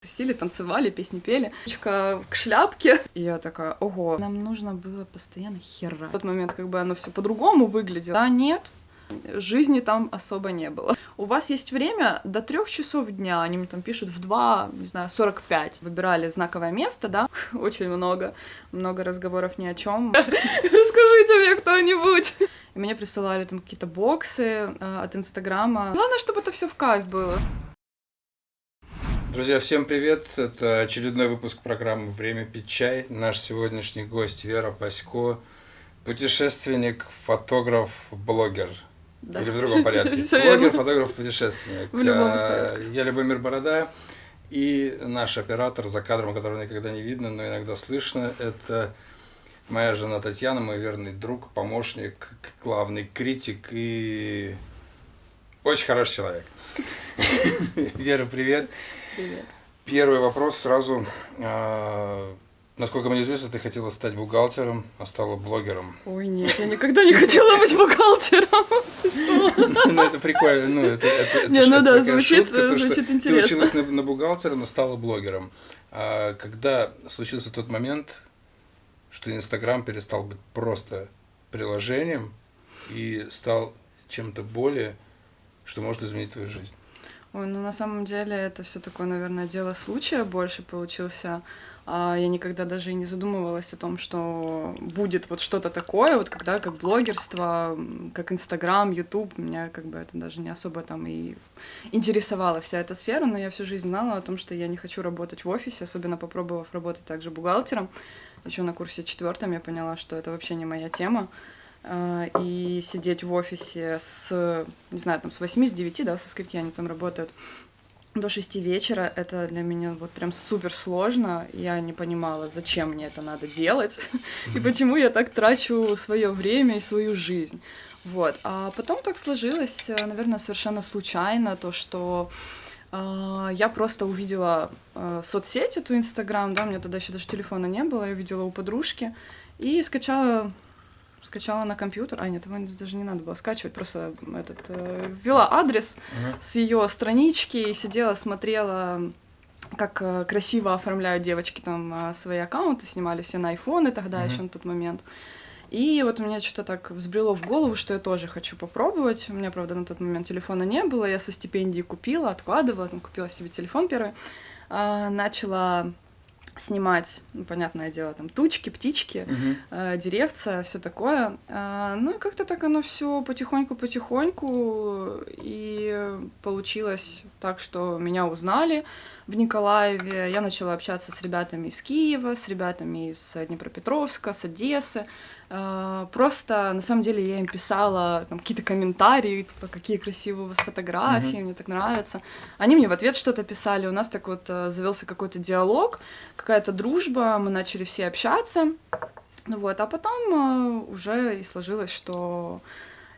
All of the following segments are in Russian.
Тусили, танцевали, песни пели. Чка к шляпке. И я такая, ого, нам нужно было постоянно хера. В тот момент как бы оно все по-другому выглядело. Да нет, жизни там особо не было. У вас есть время до трех часов дня, они мне там пишут в 2, не знаю, 45. Выбирали знаковое место, да, очень много, много разговоров ни о чем. Расскажите мне кто-нибудь. И мне присылали там какие-то боксы э, от Инстаграма. Главное, чтобы это все в кайф было. Друзья, всем привет! Это очередной выпуск программы «Время пить чай». Наш сегодняшний гость Вера Пасько, путешественник, фотограф, блогер. Да. Или в другом порядке. Блогер, фотограф, путешественник. В любом порядке. Я Любомир Борода. И наш оператор за кадром, которого никогда не видно, но иногда слышно, это моя жена Татьяна, мой верный друг, помощник, главный критик и очень хороший человек. Вера, привет. Привет. Первый вопрос сразу. А, насколько мне известно, ты хотела стать бухгалтером, а стала блогером. Ой, нет, я никогда не хотела быть бухгалтером. Ну, это прикольно. Ну, это, это, не, ну да, звучит, звучит интересно. Ты училась на, на бухгалтера, но стала блогером. А когда случился тот момент, что Инстаграм перестал быть просто приложением и стал чем-то более, что может изменить твою жизнь? Ой, ну на самом деле это все такое, наверное, дело случая больше получился. А я никогда даже и не задумывалась о том, что будет вот что-то такое, вот когда как блогерство, как Инстаграм, Ютуб, меня как бы это даже не особо там и интересовала вся эта сфера, но я всю жизнь знала о том, что я не хочу работать в офисе, особенно попробовав работать также бухгалтером. Еще на курсе четвертом я поняла, что это вообще не моя тема. Э, и сидеть в офисе с, не знаю, там с 8, с 9, да, со скольки они там работают, до 6 вечера, это для меня вот прям супер сложно. Я не понимала, зачем мне это надо делать и почему я так трачу свое время и свою жизнь. Вот. А потом так сложилось, э, наверное, совершенно случайно, то, что Uh, я просто увидела uh, соцсеть, эту Инстаграм, да, у меня тогда еще даже телефона не было, я увидела у подружки и скачала скачала на компьютер. А, нет, его даже не надо было скачивать, просто этот э, ввела адрес uh-huh. с ее странички и сидела, смотрела как э, красиво оформляют девочки там э, свои аккаунты, снимали все на айфоны тогда uh-huh. еще на тот момент. И вот у меня что-то так взбрело в голову, что я тоже хочу попробовать. У меня, правда, на тот момент телефона не было. Я со стипендии купила, откладывала, там, купила себе телефон первый. А, начала снимать, ну, понятное дело, там тучки, птички, угу. э, деревца, все такое. Э, ну и как-то так оно все потихоньку-потихоньку, и получилось так, что меня узнали в Николаеве. Я начала общаться с ребятами из Киева, с ребятами из Днепропетровска, с Одессы. Э, просто, на самом деле, я им писала там какие-то комментарии, типа, какие красивые у вас фотографии, mm-hmm. мне так нравится. Они мне в ответ что-то писали, у нас так вот э, завелся какой-то диалог, какая-то дружба, мы начали все общаться. Вот, а потом э, уже и сложилось, что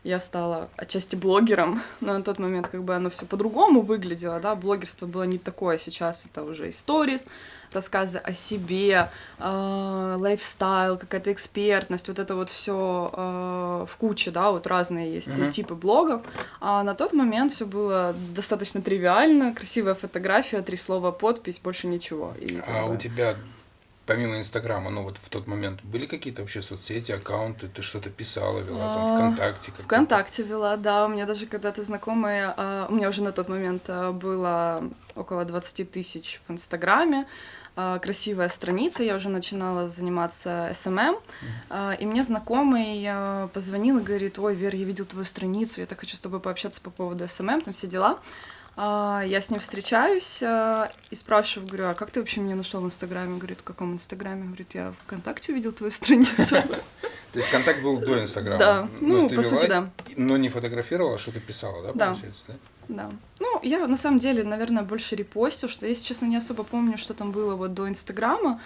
я стала отчасти блогером, но на тот момент как бы оно все по-другому выглядело, да, блогерство было не такое, сейчас это уже историс, рассказы о себе, э, лайфстайл, какая-то экспертность, вот это вот все э, в куче, да, вот разные есть uh-huh. типы блогов, а на тот момент все было достаточно тривиально, красивая фотография, три слова, подпись, больше ничего. И, а бы... у тебя помимо Инстаграма, ну вот в тот момент были какие-то вообще соцсети, аккаунты, ты что-то писала, вела там ВКонтакте? ВКонтакте вела, да, у меня даже когда-то знакомые, а, у меня уже на тот момент а, было около 20 тысяч в Инстаграме, а, красивая страница, я уже начинала заниматься СММ, и мне знакомый позвонил и говорит, ой, Вера, я видел твою страницу, я так хочу с тобой пообщаться по поводу СММ, там все дела. А, я с ним встречаюсь а, и спрашиваю, говорю, а как ты вообще меня нашел в Инстаграме? Говорит, в каком Инстаграме? Говорит, я ВКонтакте увидел твою страницу. То есть контакт был до Инстаграма? Да, ну, по сути, да. Но не фотографировала, что ты писала, да, получается? Да. Да. Ну, я на самом деле, наверное, больше репостила что-то, если честно, не особо помню, что там было вот до Инстаграма.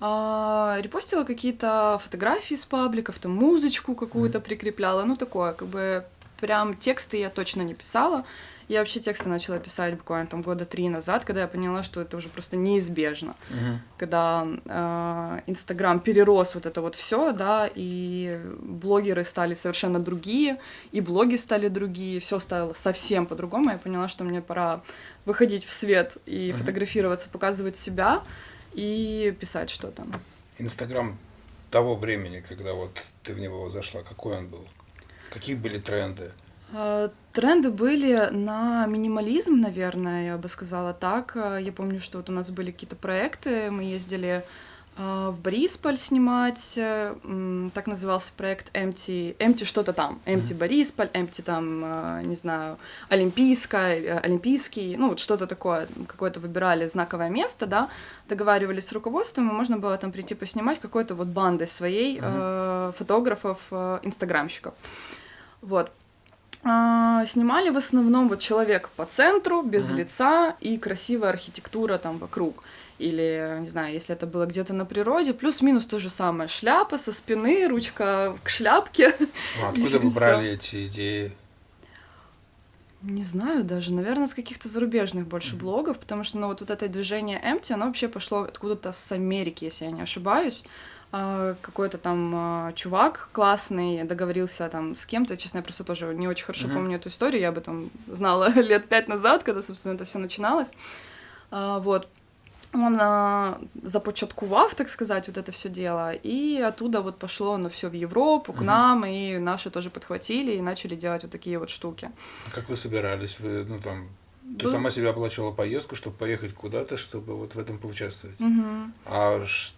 А, репостила какие-то фотографии с пабликов, там музычку какую-то прикрепляла, ну такое, как бы прям тексты я точно не писала. Я вообще тексты начала писать буквально там года три назад, когда я поняла, что это уже просто неизбежно. Мгм. Когда э, Инстаграм перерос вот это вот все, да, и блогеры стали совершенно другие, и блоги стали другие, все стало совсем по-другому. Я поняла, что мне пора выходить в свет и Мгм. фотографироваться, показывать себя и писать что-то. Инстаграм того времени, когда вот ты в него зашла, какой он был? Какие были тренды? Тренды были на минимализм, наверное, я бы сказала так. Я помню, что вот у нас были какие-то проекты, мы ездили э, в Борисполь снимать, э, так назывался проект Empty, Empty что-то там, Empty Борисполь, Empty там, э, не знаю, Олимпийская, Олимпийский, ну вот что-то такое, какое-то выбирали знаковое место, да, договаривались с руководством, и можно было там прийти поснимать какой-то вот бандой своей э, фотографов, э, инстаграмщиков. Вот. А, снимали в основном вот человек по центру, без Мгм. лица и красивая архитектура там вокруг. Или, не знаю, если это было где-то на природе, плюс-минус то же самое. Шляпа со спины, ручка к шляпке. Ну, откуда вы брали эти идеи? Не знаю даже, наверное, с каких-то зарубежных больше блогов, потому что, ну, вот, вот это движение Empty, оно вообще пошло откуда-то с Америки, если я не ошибаюсь. А, Какой-то там а, чувак классный договорился там с кем-то, честно, я просто тоже не очень хорошо Мгм. помню эту историю, я об этом знала лет пять назад, когда, собственно, это все начиналось. А, Вот. Он а, започаткував, так сказать, вот это все дело, и оттуда вот пошло оно все в Европу, к Мгм. нам, и наши тоже подхватили и начали делать вот такие вот штуки. Как вы собирались? Вы, ну, там, ты Был- сама себе оплачивала поездку, чтобы поехать куда-то, чтобы вот в этом поучаствовать? Мгм. А ш-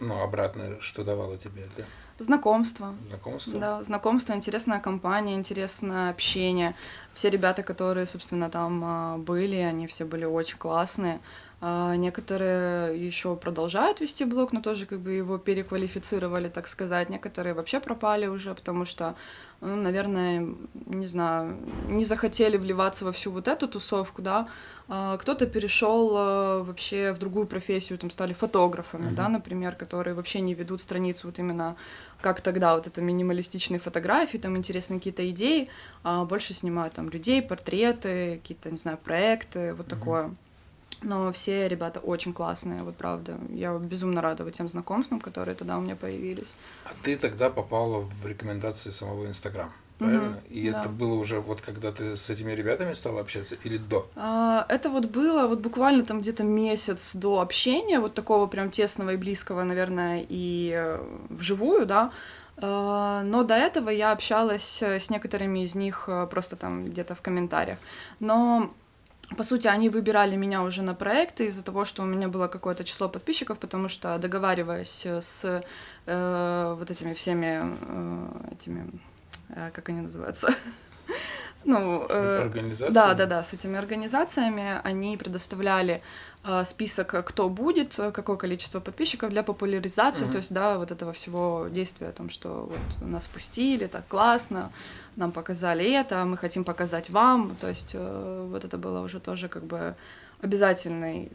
ну, обратно, что давало тебе это? Знакомство. Знакомство? Да, знакомство, интересная компания, интересное общение. Все ребята, которые, собственно, там а, были, они все были очень классные. А, Некоторые еще продолжают вести блог, но тоже как бы его переквалифицировали, так сказать. Некоторые вообще пропали уже, потому что, ну, наверное, не знаю, не захотели вливаться во всю вот эту тусовку, да. А, Кто-то перешел вообще в другую профессию, там стали фотографами, Мгм. да, например, которые вообще не ведут страницу вот именно как тогда, вот это минималистичные фотографии, там интересные какие-то идеи, а больше снимают там людей, портреты, какие-то, не знаю, проекты, вот Мгм. такое. Но все ребята очень классные, вот правда. Я безумно рада вот тем знакомствам, которые тогда у меня появились. А ты тогда попала в рекомендации самого Инстаграм, Мгм, правильно? И да. это было уже вот когда ты с этими ребятами стала общаться или до? А, Это вот было вот буквально там где-то месяц до общения, вот такого прям тесного и близкого, наверное, и э, вживую, да. А, Но до этого я общалась э, с некоторыми из них э, просто там где-то в комментариях. Но по сути, они выбирали меня уже на проекты из-за того, что у меня было какое-то число подписчиков, потому что договариваясь с э, вот этими всеми э, этими, э, как они называются, ну, э, да, да, да, с этими организациями. Они предоставляли э, список, кто будет, какое количество подписчиков для популяризации, Мгм. то есть, да, вот этого всего действия о том, что вот нас пустили, так классно, нам показали это, мы хотим показать вам, то есть э, вот это было уже тоже как бы обязательный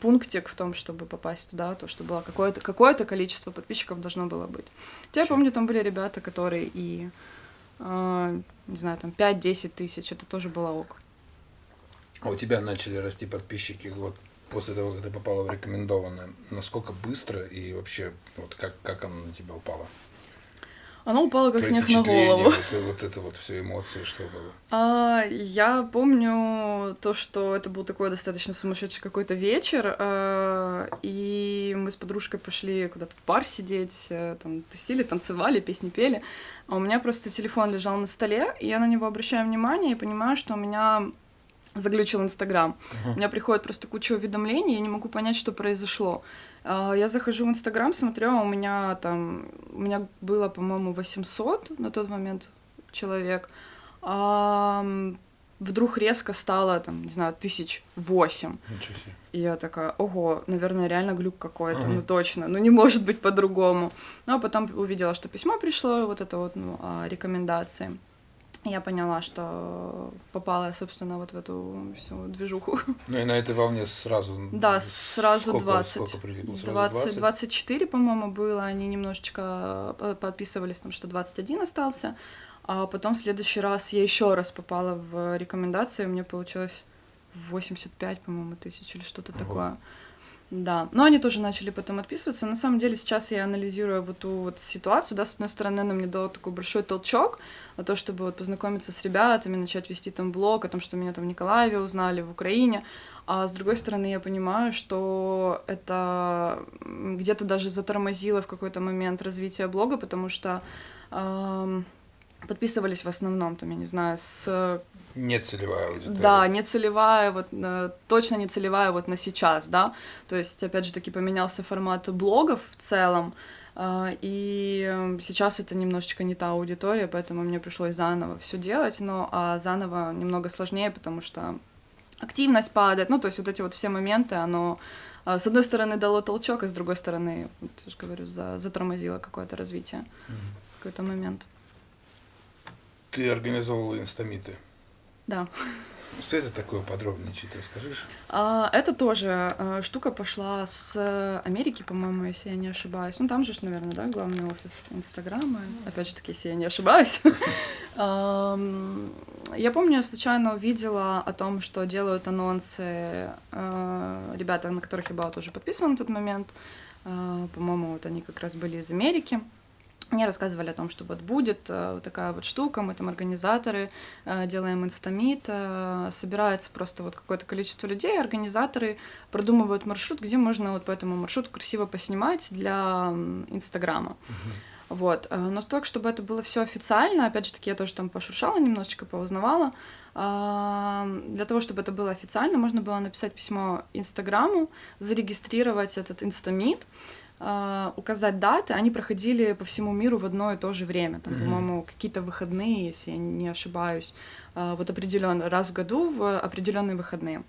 пунктик в том, чтобы попасть туда, то, что было какое-то какое количество подписчиков должно было быть. Я помню, там были ребята, которые и, не знаю, там 5-10 тысяч, это тоже было ок. А у тебя начали расти подписчики вот после того, как ты попала в рекомендованное. Насколько быстро и вообще вот как, как оно на тебя упало? Оно упало как Твои снег на голову. Вот, вот это вот все эмоции, что было. А, я помню то, что это был такой достаточно сумасшедший какой-то вечер, а, и мы с подружкой пошли куда-то в бар сидеть, э, там тусили, танцевали, песни пели, а у меня просто телефон лежал на столе, и я на него обращаю внимание и понимаю, что у меня заглючил Инстаграм. У меня приходит просто куча уведомлений, я не могу понять, что произошло. А, Я захожу в Инстаграм, смотрю, а у меня там, у меня было, по-моему, 800 на тот момент человек. А, вдруг резко стало, там, не знаю, тысяч восемь. И я такая, ого, наверное, реально глюк какой-то, Ага. ну точно, ну не может быть по-другому. Ну а потом увидела, что письмо пришло, вот это вот, ну, о рекомендации. Я поняла, что попала, собственно, вот в эту всю движуху. Ну и на этой волне сразу... Да, сразу сколько, 20. Сколько прилипло? Сразу 20, 20? 24, по-моему, было. Они немножечко по- подписывались, там, что 21 остался. А потом в следующий раз я еще раз попала в рекомендации, у меня получилось 85, по-моему, тысяч или что-то такое. Да, но они тоже начали потом отписываться. На самом деле сейчас я анализирую вот ту вот ситуацию, да, с одной стороны, она мне дала такой большой толчок, на то, чтобы вот познакомиться с ребятами, начать вести там блог о том, что меня там в Николаеве узнали, в Украине, а с другой стороны, я понимаю, что это где-то даже затормозило в какой-то момент развитие блога, потому что эм, подписывались в основном, там, я не знаю, с не целевая аудитория. Да, не целевая, вот э, точно не целевая вот на сейчас, да. То есть, опять же таки, поменялся формат блогов в целом, э, и сейчас это немножечко не та аудитория, поэтому мне пришлось заново все делать, но а заново немного сложнее, потому что активность падает, ну, то есть вот эти вот все моменты, оно э, с одной стороны дало толчок, а с другой стороны, вот, я же говорю, за, затормозило какое-то развитие, mm-hmm. какой-то момент. Ты организовывала инстамиты? Да. Что это такое подробнее чуть расскажешь? А, это тоже а, штука пошла с Америки, по-моему, если я не ошибаюсь. Ну, там же, наверное, да, главный офис Инстаграма. Опять же таки, если я не ошибаюсь. Я помню, я случайно увидела о том, что делают анонсы а, ребята, на которых я была тоже подписана на тот момент. По-моему, вот они как раз были из Америки. Мне рассказывали о том, что вот будет э, вот такая вот штука, мы там организаторы, э, делаем инстамит, э, собирается просто вот какое-то количество людей, организаторы продумывают маршрут, где можно вот по этому маршруту красиво поснимать для Инстаграма. Uh-huh. Вот. Но так, чтобы это было все официально, опять же таки, я тоже там пошуршала немножечко, поузнавала. Для того, чтобы это было официально, можно было написать письмо Инстаграму, зарегистрировать этот инстамит, указать даты, они проходили по всему миру в одно и то же время. Там, mm-hmm. по-моему, какие-то выходные, если я не ошибаюсь, uh, вот определенно раз в году в определенные выходные.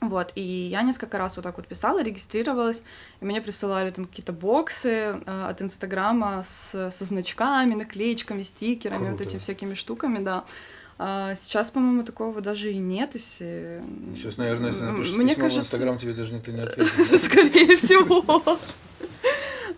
Вот, и я несколько раз вот так вот писала, регистрировалась, и мне присылали там какие-то боксы э, от Инстаграма с, со значками, наклеечками, стикерами, Круто. вот этими всякими штуками, да. А сейчас, по-моему, такого даже и нет. Если... Сейчас, наверное, если напишешь Мне письмо кажется... в Инстаграм, тебе даже никто не ответит. Скорее всего.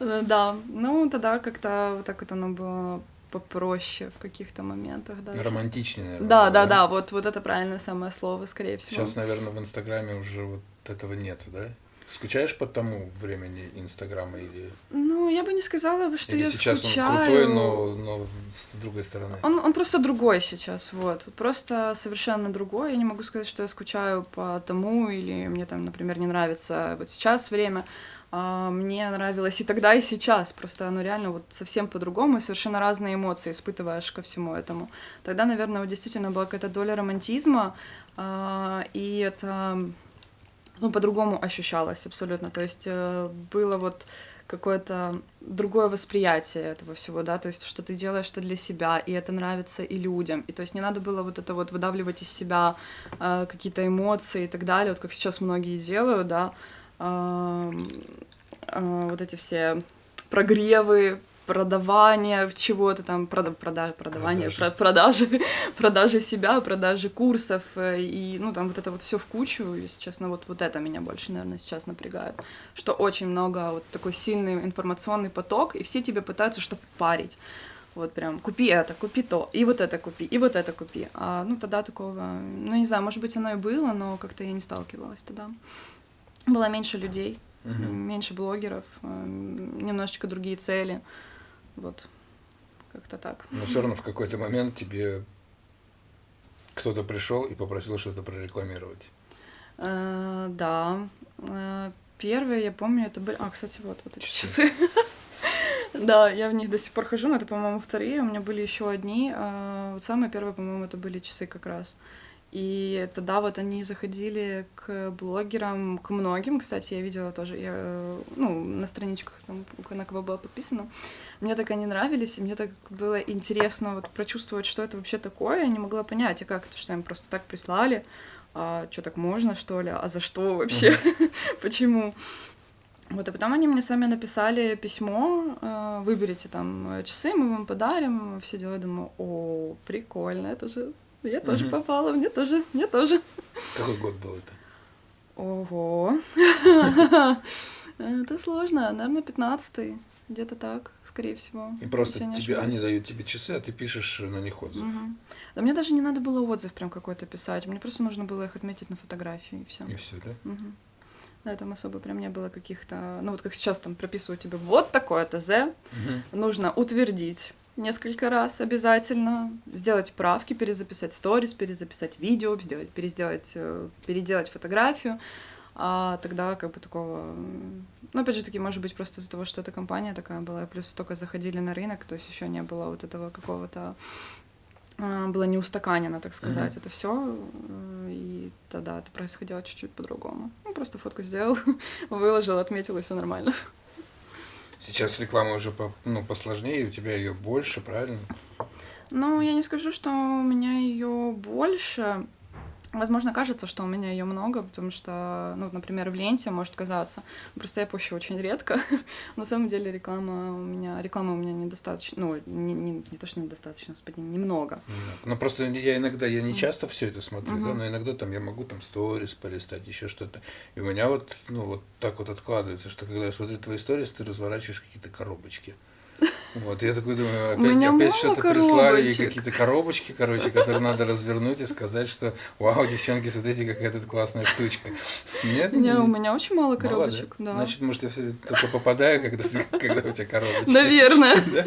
Да, ну тогда как-то вот так вот оно было попроще в каких-то моментах даже. Романтичнее, наверное. Да, да, да, вот, вот это правильное самое слово, скорее всего. Сейчас, наверное, в Инстаграме уже вот этого нет, да? Скучаешь по тому времени Инстаграма или... Ну, я бы не сказала, что или я сейчас скучаю. он крутой, но, но с другой стороны. Он, он просто другой сейчас, вот. Просто совершенно другой. Я не могу сказать, что я скучаю по тому, или мне там, например, не нравится вот сейчас время. А мне нравилось и тогда, и сейчас. Просто оно реально вот совсем по-другому, и совершенно разные эмоции испытываешь ко всему этому. Тогда, наверное, вот действительно была какая-то доля романтизма, а, и это ну, по-другому ощущалось абсолютно. То есть э, было вот какое-то другое восприятие этого всего, да, то есть что ты делаешь это для себя, и это нравится и людям, и то есть не надо было вот это вот выдавливать из себя э, какие-то эмоции и так далее, вот как сейчас многие делают, да, вот эти все прогревы, продавание чего-то там, прода, прода, продавание, продажи. Про, продажи, продажи себя, продажи курсов, э, и, ну, там вот это вот все в кучу, если честно, вот, вот это меня больше, наверное, сейчас напрягает, что очень много, вот такой сильный информационный поток, и все тебе пытаются что впарить, вот прям, купи это, купи то, и вот это купи, и вот это купи, а, ну, тогда такого, ну, не знаю, может быть, оно и было, но как-то я не сталкивалась тогда было меньше людей, угу. меньше блогеров, э, немножечко другие цели. Вот, как-то так. Но все равно в какой-то момент тебе кто-то пришел и попросил что-то прорекламировать. Э, да. Э, первые, я помню, это были... А, кстати, вот, вот эти часы. Да, я в них до сих пор хожу, но это, по-моему, вторые. У меня были еще одни. Вот самые первые, по-моему, это были часы как раз. И тогда вот они заходили к блогерам, к многим, кстати, я видела тоже, я, ну, на страничках, там, на кого была подписана. Мне так они нравились, и мне так было интересно вот прочувствовать, что это вообще такое. Я не могла понять, а как это, что им просто так прислали, а что так можно, что ли, а за что вообще, почему. Вот, и потом они мне сами написали письмо, э, выберите там часы, мы вам подарим, все дела. Думаю, о, прикольно, это же я тоже попала, мне тоже, мне тоже. Какой год был это? Ого. Это сложно, наверное, пятнадцатый где-то так, скорее всего. И просто тебе, они дают тебе часы, а ты пишешь на них отзыв. Мгм. Да мне даже не надо было отзыв прям какой-то писать, мне просто нужно было их отметить на фотографии и все. И все, да? Мгм. Да, там особо прям не было каких-то... Ну вот как сейчас там прописывают тебе вот такое ТЗ, Мгм. нужно утвердить несколько раз обязательно, сделать правки, перезаписать сторис, перезаписать видео, сделать, переделать, э, переделать фотографию, а тогда как бы такого... Ну, опять же таки, может быть, просто из-за того, что эта компания такая была, плюс только заходили на рынок, то есть еще не было вот этого какого-то а, было не устаканено, так сказать, это все, и тогда это происходило чуть-чуть по-другому. Ну, просто фотку сделал, выложил, отметил, и все нормально. Сейчас реклама уже по, ну, посложнее, у тебя ее больше, правильно? Ну, я не скажу, что у меня ее больше. Возможно, кажется, что у меня ее много, потому что, ну, например, в ленте может казаться. Просто я пущу очень редко. На самом деле реклама у меня, реклама у меня недостаточно, ну, не, не, не то, что недостаточно, господи, немного. Ну просто я иногда, я не часто все это смотрю, да, Мгм. но иногда там я могу там сторис полистать, еще что-то. И у меня вот, ну, вот так вот откладывается, что когда я смотрю твои сторис, ты разворачиваешь какие-то коробочки. Вот, я такой думаю, опять, опять что-то прислали, коробочек. какие-то коробочки, короче, которые надо развернуть и сказать, что вау, девчонки, смотрите, какая тут классная штучка. Нет? Не, у меня очень мало коробочек, да. Значит, может, я все только попадаю, когда, когда у тебя коробочки. Наверное. Да?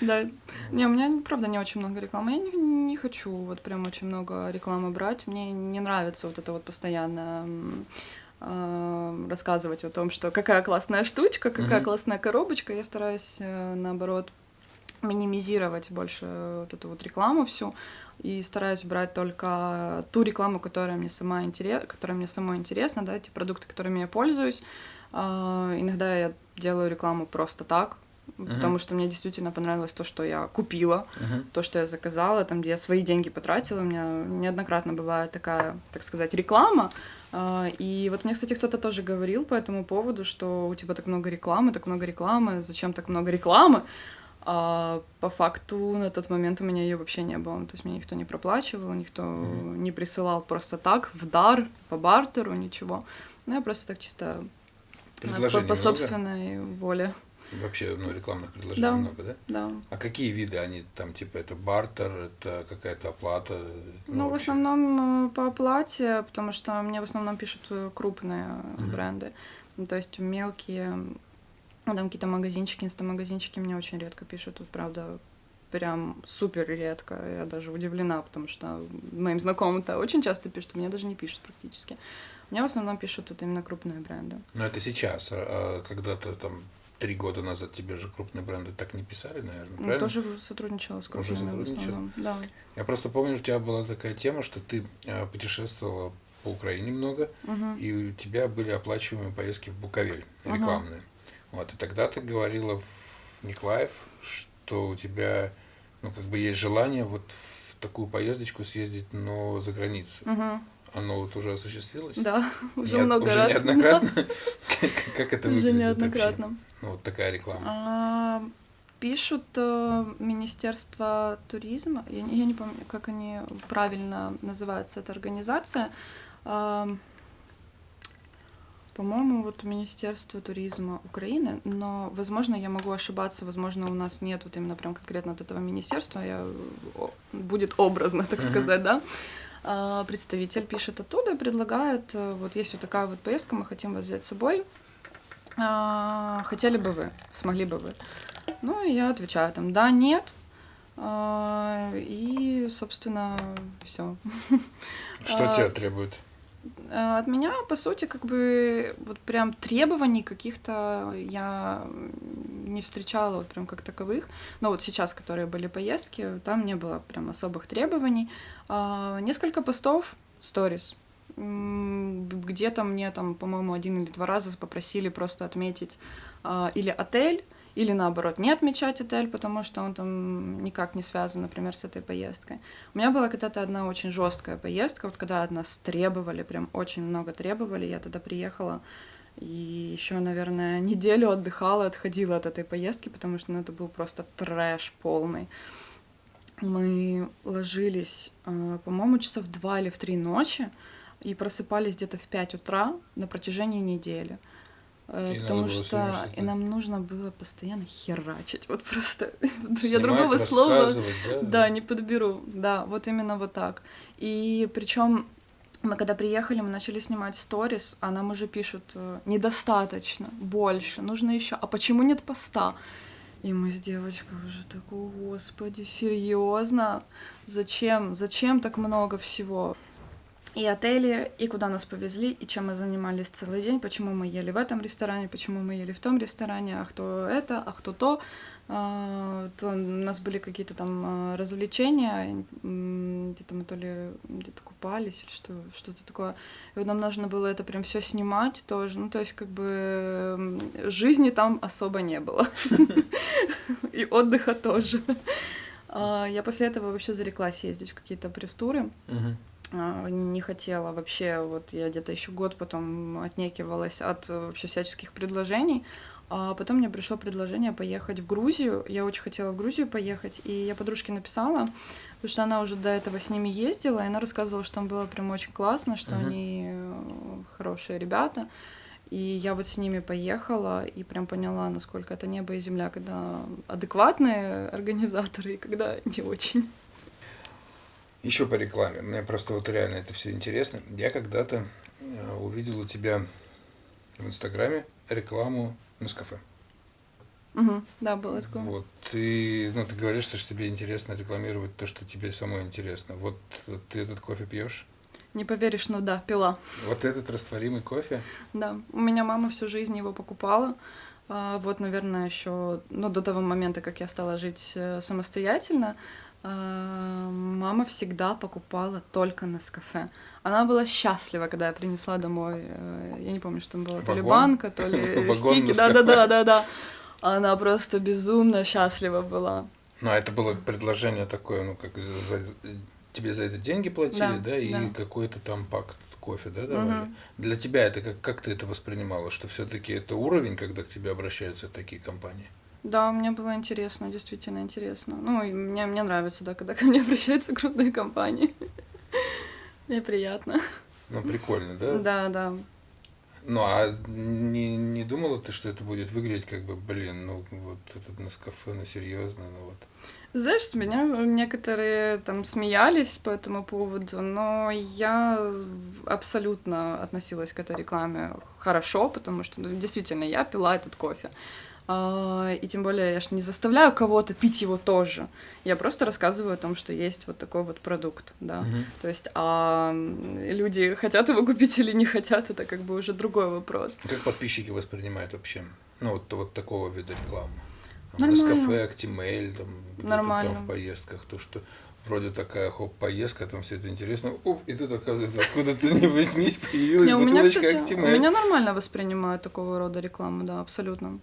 Да. Не, у меня, правда, не очень много рекламы. Я не, не хочу вот прям очень много рекламы брать. Мне не нравится вот это вот постоянно рассказывать о том, что какая классная штучка, какая Мгм. классная коробочка. Я стараюсь, э, наоборот, минимизировать больше вот эту вот рекламу всю и стараюсь брать только ту рекламу, которая мне сама интерес, которая мне самой интересна, да, те продукты, которыми я пользуюсь. А, Иногда я делаю рекламу просто так, потому что мне действительно понравилось то, что я купила, то, что я заказала, там, где я свои деньги потратила. У меня неоднократно бывает такая, так сказать, реклама. А, И вот мне, кстати, кто-то тоже говорил по этому поводу, что у тебя так много рекламы, так много рекламы, зачем так много рекламы? А по факту на тот момент у меня ее вообще не было. То есть мне никто не проплачивал, никто Мгм. не присылал просто так, в дар, по бартеру, ничего. Ну, я просто так чисто э, по, по много? собственной воле. Вообще, ну, рекламных предложений Да. много, да? Да. А какие виды они там, типа, это бартер, это какая-то оплата? Ну, в вообще? основном э, по оплате, потому что мне в основном пишут э, крупные Мгм. бренды. Ну, то есть мелкие, ну, там какие-то магазинчики, инстамагазинчики мне очень редко пишут. Тут, правда, прям супер редко. Я даже удивлена, потому что моим знакомым-то очень часто пишут, мне даже не пишут практически. Мне в основном пишут тут именно крупные бренды. Ну, это сейчас, а, а когда-то там три года назад тебе же крупные бренды так не писали, наверное, Ну, правильно? тоже сотрудничала с Уже крупными в сотрудничала? Да. Я просто помню, у тебя была такая тема, что ты а, путешествовала по Украине много, Мгм. и у тебя были оплачиваемые поездки в Буковель, рекламные. Вот, и тогда ты говорила в Николаев, что у тебя, ну, как бы есть желание вот в такую поездочку съездить, но за границу. Мгм. Оно вот уже осуществилось? Да, уже Не- много уже раз. неоднократно? Как- Как это Уже выглядит вообще? Ну, вот такая реклама. А, Пишут э, Министерство туризма, я, не- я не помню, как они правильно называется, эта организация. А, По-моему, вот Министерство туризма Украины, но, возможно, я могу ошибаться, возможно, у нас нет вот именно прям конкретно от этого министерства, я, будет образно, так Мгм. сказать, да. А, Представитель пишет оттуда и предлагает, э, вот есть вот такая вот поездка, мы хотим вас взять с собой, хотели бы вы, смогли бы вы? Ну, и я отвечаю там, да, нет. А, И, собственно, все. Что а, тебя требует? От меня, по сути, как бы вот прям требований каких-то я не встречала вот прям как таковых. Но вот сейчас, которые были поездки, там не было прям особых требований. А, Несколько постов, сторис. Где-то мне там, по-моему, один или два раза попросили просто отметить а, или отель, или наоборот не отмечать отель, потому что он там никак не связан, например, с этой поездкой. У меня была когда-то одна очень жесткая поездка, вот когда от нас требовали, прям очень много требовали, я тогда приехала и еще, наверное, неделю отдыхала, отходила от этой поездки, потому что ну, это был просто трэш полный. Мы ложились, э, по-моему, часов два или в три ночи и просыпались где-то в 5 утра на протяжении недели. Э, И Потому что и нам нужно было постоянно херачить. Вот просто я Снимать, другого слова да? да, не подберу. Да, вот именно вот так. И причем мы когда приехали, мы начали снимать сторис, а нам уже пишут э, недостаточно, больше, нужно еще. А почему нет поста? И мы с девочкой уже такой, господи, серьезно? Зачем? Зачем так много всего? И отели, и куда нас повезли, и чем мы занимались целый день, почему мы ели в этом ресторане, почему мы ели в том ресторане, а кто это, а кто то. А, то у нас были какие-то там а, развлечения, где-то мы то ли где-то купались или что, что-то такое. И вот нам нужно было это прям все снимать тоже. Ну, то есть, как бы жизни там особо не было. И отдыха тоже. А, Я после этого вообще зареклась ездить в какие-то пресс-туры. А, не хотела вообще, вот я где-то еще год потом отнекивалась от э, вообще всяческих предложений, а потом мне пришло предложение поехать в Грузию, я очень хотела в Грузию поехать, и я подружке написала, потому что она уже до этого с ними ездила, и она рассказывала, что там было прям очень классно, что Мгм. они э, хорошие ребята, и я вот с ними поехала и прям поняла, насколько это небо и земля, когда адекватные организаторы и когда не очень. Еще по рекламе. Мне просто вот реально это все интересно. Я когда-то э, увидел у тебя в Инстаграме рекламу Нескафе. Мгм, да, было такое. Вот ты, ну, ты говоришь, что тебе интересно рекламировать то, что тебе самой интересно. Вот ты этот кофе пьешь? Не поверишь, но да, пила. Вот этот растворимый кофе? Да, у меня мама всю жизнь его покупала. А, Вот, наверное, еще, ну, до того момента, как я стала жить э, самостоятельно, мама всегда покупала только на кафе. Она была счастлива, когда я принесла домой, э, я не помню, что там было, то ли банка, то ли стики, да-да-да-да-да. Она просто безумно счастлива была. Ну, а это было предложение такое, ну, как за, тебе за это деньги платили, Да, да, и да. какой-то там пакт кофе, да, давали? Мгм. Для тебя это как, как ты это воспринимала, что все-таки это уровень, когда к тебе обращаются такие компании? Да, мне было интересно, действительно интересно. Ну, и мне, мне нравится, да, когда ко мне обращаются крупные компании. Мне приятно. Ну, прикольно, да? Да, да. Ну, а не, не думала ты, что это будет выглядеть как бы, блин, ну, вот этот Нескафе, ну, серьезно, ну, вот. Знаешь, с меня некоторые там смеялись по этому поводу, но я абсолютно относилась к этой рекламе хорошо, потому что ну, действительно я пила этот кофе. А, И тем более я ж не заставляю кого-то пить его тоже. Я просто рассказываю о том, что есть вот такой вот продукт, да. Мгм. То есть, а люди хотят его купить или не хотят, это как бы уже другой вопрос. Как подписчики воспринимают вообще, ну, вот, вот такого вида рекламы? Нормально. Нескафе, Актимель, там, Нормально. там в поездках, то, что вроде такая, хоп, поездка, там все это интересно, оп, и тут, оказывается, откуда-то не возьмись, появилась Не, у меня, бутылочка кстати, у Актимель. меня нормально воспринимают такого рода рекламу, да, абсолютно.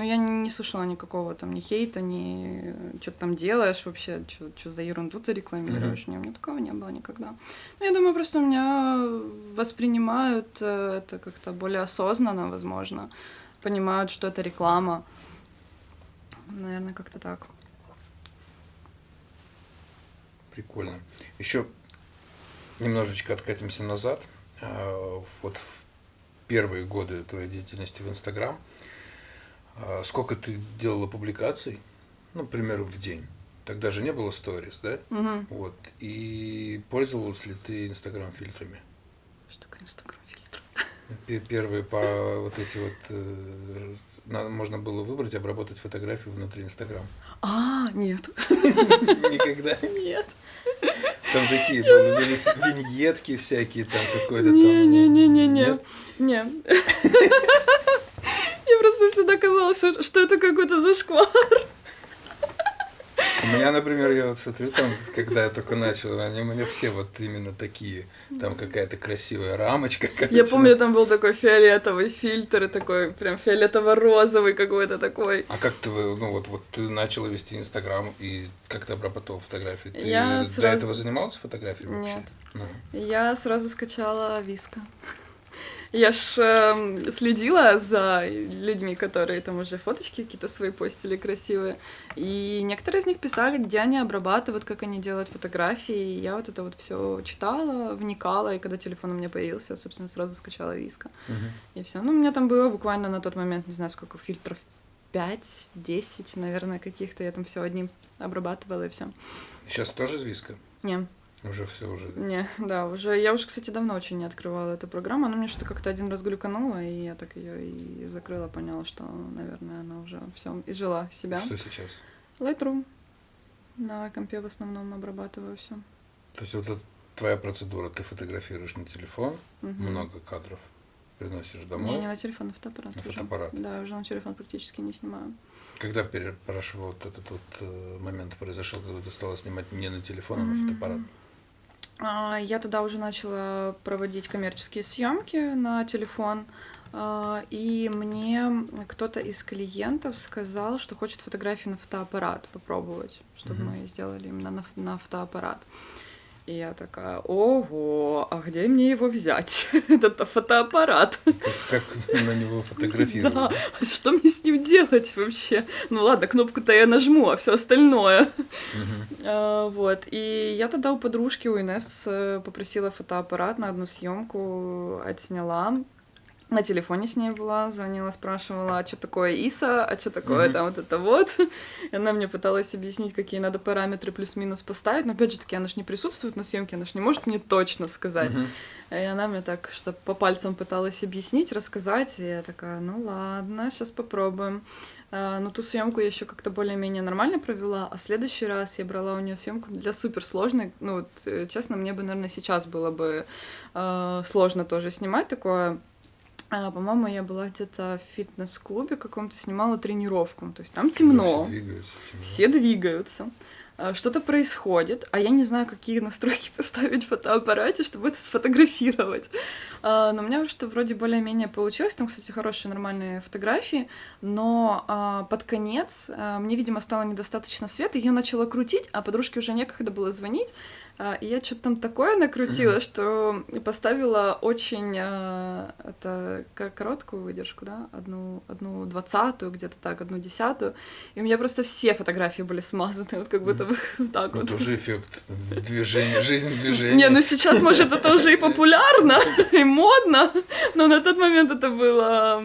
Но я не, не слышала никакого там ни хейта, ни что ты там делаешь вообще, что за ерунду ты рекламируешь. Не, у меня такого не было никогда. Ну, я думаю, просто меня воспринимают э, это как-то более осознанно, возможно. Понимают, что это реклама. Наверное, как-то так. Прикольно. Еще немножечко откатимся назад. Вот в первые годы твоей деятельности в Инстаграм, сколько ты делала публикаций, ну, к примеру, в день? Тогда же не было сторис, да? Мгм. Вот. И пользовалась ли ты Инстаграм фильтрами? Что такое инстаграм-фильтр? Пе- Первые по вот эти вот э, можно было выбрать, обработать фотографию внутри Инстаграм. А, нет. Никогда. Нет. Там такие были виньетки всякие, там какой-то там. Не-не-не-не-не. Не. Просто всегда казалось, что- это какой-то зашквар. У меня, например, я вот смотрю, там, когда я только начал, они у меня все вот именно такие. Там какая-то красивая рамочка. Я короче, помню, там был такой фиолетовый фильтр, такой прям фиолетово-розовый какой-то такой. А как ты, ну вот, вот ты начала вести Инстаграм и как ты обрабатывала фотографии? Ты Я до сразу- этого занималась фотографией вообще? Нет. Ну. Я сразу скачала Виска. Я ж э, следила за людьми, которые там уже фоточки какие-то свои постили красивые. И некоторые из них писали, где они обрабатывают, как они делают фотографии. И я вот это вот все читала, вникала, и когда телефон у меня появился, я, собственно, сразу скачала Виска. И все. Ну, у меня там было буквально на тот момент, не знаю, сколько фильтров 5-10, наверное, каких-то. Я там все одним обрабатывала и все. Сейчас тоже с Виска? Уже все уже. не, да, уже. Я уже, кстати, давно очень не открывала эту программу. Она мне что-то как-то один раз глюканула, и я так ее и закрыла, поняла, что, наверное, она уже все изжила себя. Что сейчас? Lightroom. На компе в основном обрабатываю все. То есть вот это твоя процедура, ты фотографируешь на телефон, много кадров, приносишь домой. Не, не на телефон, на фотоаппарат. На уже. фотоаппарат. Да, уже на телефон практически не снимаю. Когда пере- прошел вот этот вот э, момент произошел, когда ты стала снимать не на телефон, а на фотоаппарат? А, Я тогда уже начала проводить коммерческие съемки на телефон. а, И мне кто-то из клиентов сказал, что хочет фотографии на фотоаппарат попробовать, чтобы Мгм. мы сделали именно на, на фотоаппарат. И я такая, ого, а где мне его взять? Этот фотоаппарат. Как, как на него фотографировать? Да, что мне с ним делать вообще? Ну ладно, кнопку-то я нажму, а все остальное. Мгм. А, Вот. И я тогда у подружки, у Инесс, попросила фотоаппарат на одну съемку, отсняла. На телефоне с ней была, звонила, спрашивала, а что такое ИСа, а что такое Мгм. там вот это вот. И она мне пыталась объяснить, какие надо параметры плюс-минус поставить. Но опять же таки, она же не присутствует на съемке, она же не может мне точно сказать. Мгм. И она мне так, что по пальцам пыталась объяснить, рассказать. И я такая, ну ладно, сейчас попробуем. А, Но ту съемку я еще как-то более-менее нормально провела, а в следующий раз я брала у нее съемку для суперсложной. Ну, вот, э, честно, мне бы, наверное, сейчас было бы э, сложно тоже снимать такое. А, по-моему, я была где-то в фитнес-клубе каком-то, снимала тренировку. То есть там темно. Все двигаются. темно. Все двигаются, а, что-то происходит, а я не знаю, какие настройки поставить в фотоаппарате, чтобы это сфотографировать. А, Но у меня что вроде более-менее получилось, там, кстати, хорошие нормальные фотографии, но а, под конец мне, видимо, стало недостаточно света, я начала крутить, а подружке уже некогда было звонить, и я что-то там такое накрутила, Мгм. что поставила очень а, это короткую выдержку, да, одну, одну двадцатую, где-то так, одну десятую, и у меня просто все фотографии были смазаны, вот как будто бы вот так Ну, вот. тоже эффект движения, жизнь движения. Не, ну сейчас, может, это уже и популярно, и модно, но на тот момент это было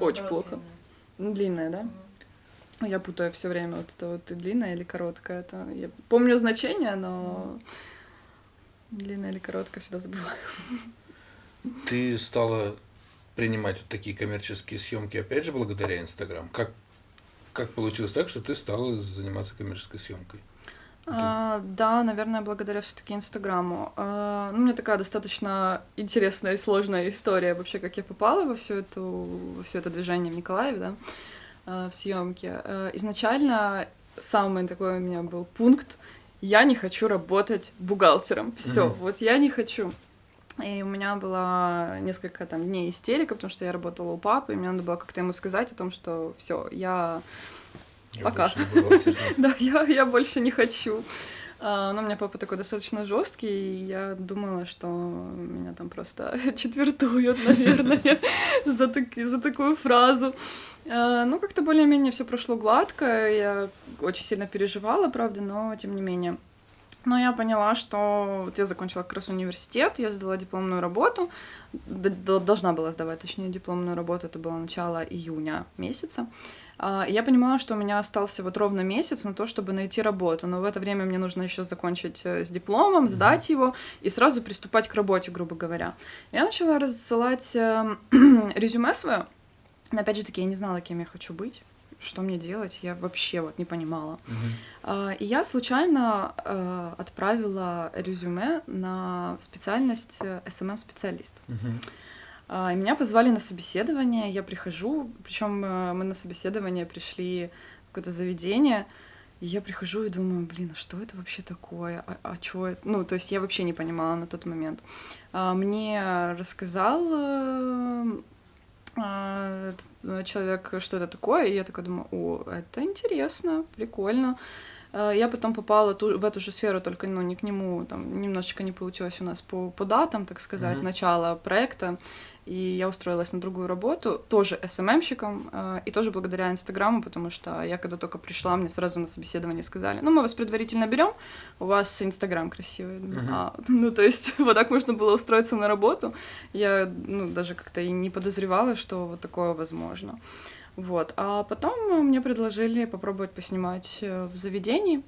Очень плохо. длинное, да? Я путаю все время вот это вот длинное или короткое. Это я помню значение, но длинное или короткое всегда забываю. Ты стала принимать вот такие коммерческие съемки, опять же, благодаря Инстаграм. Как, как получилось так, что ты стала заниматься коммерческой съемкой? А, да, наверное, благодаря все-таки Инстаграму. А, ну, у меня такая достаточно интересная и сложная история вообще, как я попала во всю эту, во все это движение в Николаеве, да, в съемке. А, изначально самый такой у меня был пункт: я не хочу работать бухгалтером. Все, Мгм. вот я не хочу. И у меня было несколько там дней истерика, потому что я работала у папы, и мне надо было как-то ему сказать о том, что все, я Я Пока. да, я, я больше не хочу. А, Но у меня папа такой достаточно жесткий, и я думала, что меня там просто четвертуют, наверное, за такую фразу. А, Ну, как-то более-менее все прошло гладко. Я очень сильно переживала, правда, но тем не менее. Но я поняла, что вот я закончила как раз университет, я сдала дипломную работу, должна была сдавать, точнее, дипломную работу, это было начало июня месяца. А, Я понимала, что у меня остался вот ровно месяц на то, чтобы найти работу, но в это время мне нужно еще закончить э, с дипломом, сдать его и сразу приступать к работе, грубо говоря. Я начала рассылать э, резюме свое, но опять же таки я не знала, кем я хочу быть, что мне делать, я вообще вот не понимала. А, И я случайно э, отправила резюме на специальность СММ-специалист. Мгм. А, И меня позвали на собеседование, я прихожу, причем мы на собеседование пришли в какое-то заведение, и я прихожу и думаю, блин, а что это вообще такое? А, а чё это? Ну, то есть я вообще не понимала на тот момент. А, Мне рассказал э, человек, что это такое, и я такая думаю, о, это интересно, прикольно. Э, я потом попала ту, в эту же сферу, только ну, не к нему, там немножечко не получилось у нас по, по датам, так сказать, mm-hmm. начала проекта. И я устроилась на другую работу, тоже СММщиком, э, и тоже благодаря Инстаграму, потому что я когда только пришла, мне сразу на собеседование сказали, ну, мы вас предварительно берем, у вас Инстаграм красивый. Uh-huh. А, ну, то есть вот так можно было устроиться на работу. Я, ну, даже как-то и не подозревала, что вот такое возможно. Вот. А потом мне предложили попробовать поснимать э, в заведении,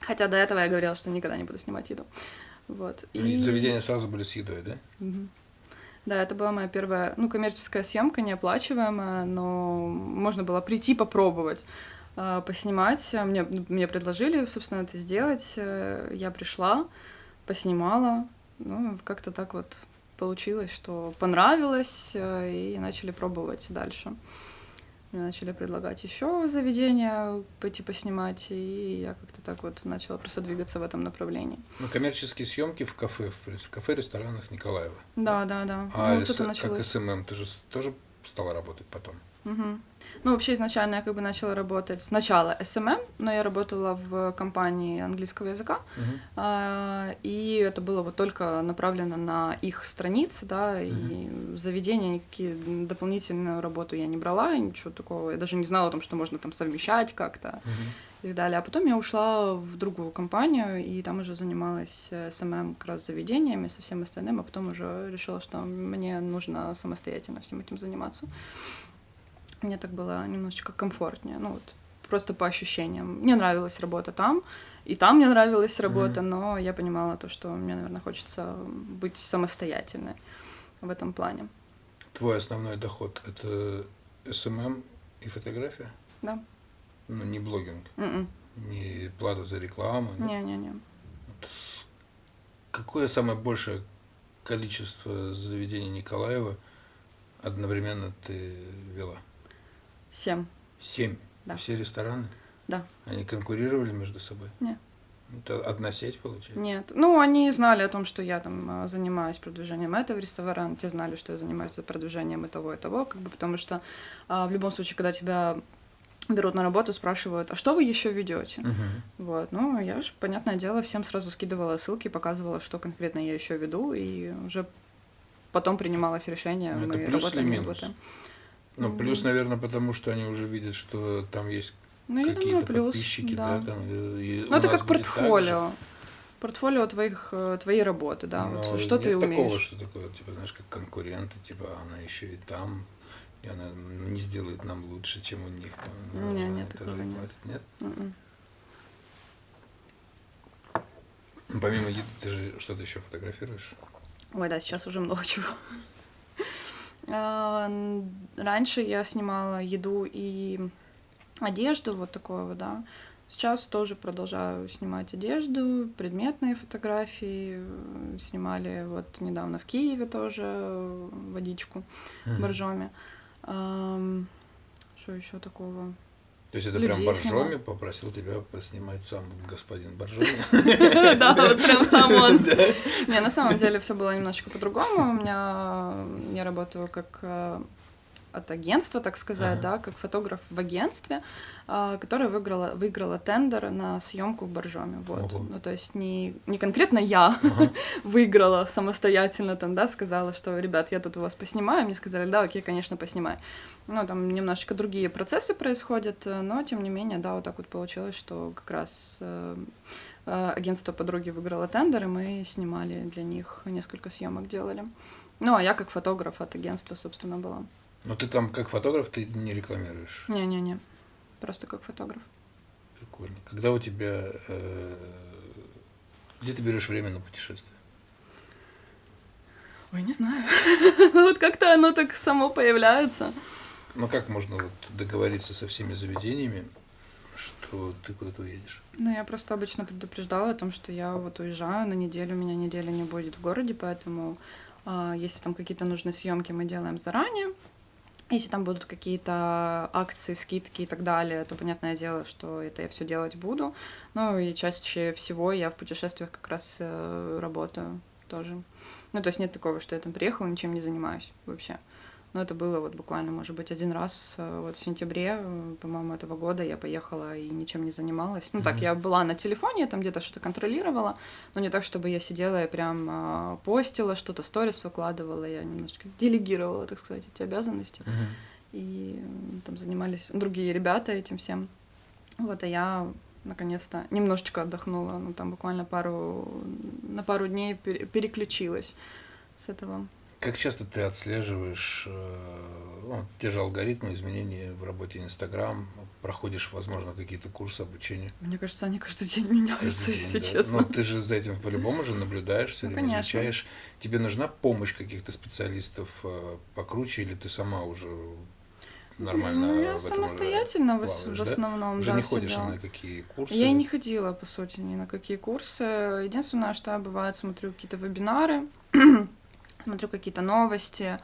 хотя до этого я говорила, что никогда не буду снимать еду. Вот. И, и заведения сразу были с едой, да? Угу. Да, это была моя первая, ну, коммерческая съемка, неоплачиваемая, но можно было прийти попробовать э, поснимать. Мне, мне предложили, собственно, это сделать. Э, я пришла, поснимала. Ну, как-то так вот получилось, что понравилось, э, и начали пробовать дальше. Мне начали предлагать еще заведения пойти поснимать, и я как-то так вот начала просто двигаться в этом направлении. Ну, коммерческие съемки в кафе, в кафе, ресторанах Николаева. Да, да, да. А ну, с, как СММ, ты же тоже стала работать потом? Угу. Ну, вообще изначально я как бы начала работать сначала СММ, но я работала в компании английского языка, а, и это было вот только направлено на их страницы, да, угу. и заведения, никакие дополнительную работу я не брала, ничего такого, я даже не знала о том, что можно там совмещать как-то. Угу и так далее. А потом я ушла в другую компанию, и там уже занималась СММ как раз заведениями, со всем остальным, а потом уже решила, что мне нужно самостоятельно всем этим заниматься мне так было немножечко комфортнее, ну вот просто по ощущениям. Мне нравилась работа там, и там мне нравилась работа, mm-hmm. но я понимала то, что мне, наверное, хочется быть самостоятельной в этом плане. Твой основной доход это СММ и фотография? Да. Ну, не блогинг? Мм-мм. М-м. Не плата за рекламу? Не-не-не. Какое самое большее количество заведений Николаева одновременно ты вела? Семь. Семь? Да. Все рестораны? Да. Они конкурировали между собой? Нет. Это одна сеть, получается? Нет. Ну, они знали о том, что я там а, занимаюсь продвижением этого ресторана, те знали, что я занимаюсь продвижением и того, и того, как бы, потому что а, в любом случае, когда тебя берут на работу, спрашивают, а что вы еще ведете? Uh-huh. Вот, ну, я же, понятное дело, всем сразу скидывала ссылки, показывала, что конкретно я еще веду, и уже потом принималось решение, ну, мы работаем, не работаем. Ну, плюс, наверное, потому что они уже видят, что там есть ну, какие-то подписчики, да, да там. И ну, это как портфолио. Портфолио твоих, э, твоей работы, да. Но вот, что нет ты умеешь. такого, что такое, типа, знаешь, как конкуренты, типа, она еще и там, и она не сделает нам лучше, чем у них там. Ну, нет, нет, такого нет. Платит. Нет? Mm-mm. М-м. Помимо еды, ты же что-то еще фотографируешь? Ой, да, сейчас уже много чего. А, раньше я снимала еду и одежду, вот такое вот, да. Сейчас тоже продолжаю снимать одежду, предметные фотографии. Снимали вот недавно в Киеве тоже водичку mm-hmm. боржоми. Что еще такого? То есть это прям Боржоми попросил тебя поснимать сам господин Боржоми? Да, вот прям сам он. Не, на самом деле все было немножечко по-другому. У меня я работаю как э, от агентства, так сказать, ага. да, как фотограф в агентстве, а, которое выиграла, выиграла тендер на съемку в Боржоме. Вот. Ого. Ну, то есть не, не конкретно я ага. выиграла самостоятельно там, да, сказала, что, ребят, я тут у вас поснимаю. Мне сказали, да, окей, конечно, поснимай. Ну, там немножечко другие процессы происходят, но, тем не менее, да, вот так вот получилось, что как раз э, э, агентство подруги выиграло тендер, и мы снимали для них несколько съемок делали. Ну, а я как фотограф от агентства, собственно, была. Но ты там как фотограф ты не рекламируешь? Не-не-не, просто как фотограф. Прикольно. Когда у тебя... Э, где ты берешь время на путешествие? Ой, не знаю. вот как-то оно так само появляется. Ну как можно вот договориться со всеми заведениями, что ты куда-то уедешь? Ну, я просто обычно предупреждала о том, что я вот уезжаю на неделю, у меня неделя не будет в городе, поэтому э, если там какие-то нужные съемки мы делаем заранее, если там будут какие-то акции, скидки и так далее, то понятное дело, что это я все делать буду. Ну и чаще всего я в путешествиях как раз э, работаю тоже. Ну, то есть нет такого, что я там приехала, ничем не занимаюсь вообще. Но это было вот буквально, может быть, один раз э, вот в сентябре, э, по-моему, этого года я поехала и ничем не занималась. Ну так, Мгм. я была на телефоне, там где-то что-то контролировала, но не так, чтобы я сидела и прям э, постила, что-то сторис выкладывала, я немножечко делегировала, так сказать, эти обязанности. Мгм. И там занимались другие ребята этим всем. Вот, а я наконец-то немножечко отдохнула, ну там буквально пару, на пару дней пере- переключилась с этого. Как часто ты отслеживаешь э, ну, те же алгоритмы, изменения в работе Инстаграм, проходишь, возможно, какие-то курсы обучения? Мне кажется, они каждый день меняются, Каждый если день, да? честно. Ну, ты же за этим по-любому же наблюдаешь, все Ну, время конечно. изучаешь. Тебе нужна помощь каких-то специалистов э, покруче, или ты сама уже нормально Ну, я уже самостоятельно в, плаваешь, в да? основном, Уже да, не ходишь ни на какие курсы? Я и не ходила, по сути, ни на какие курсы. Единственное, что я бывает смотрю какие-то вебинары, смотрю какие-то новости,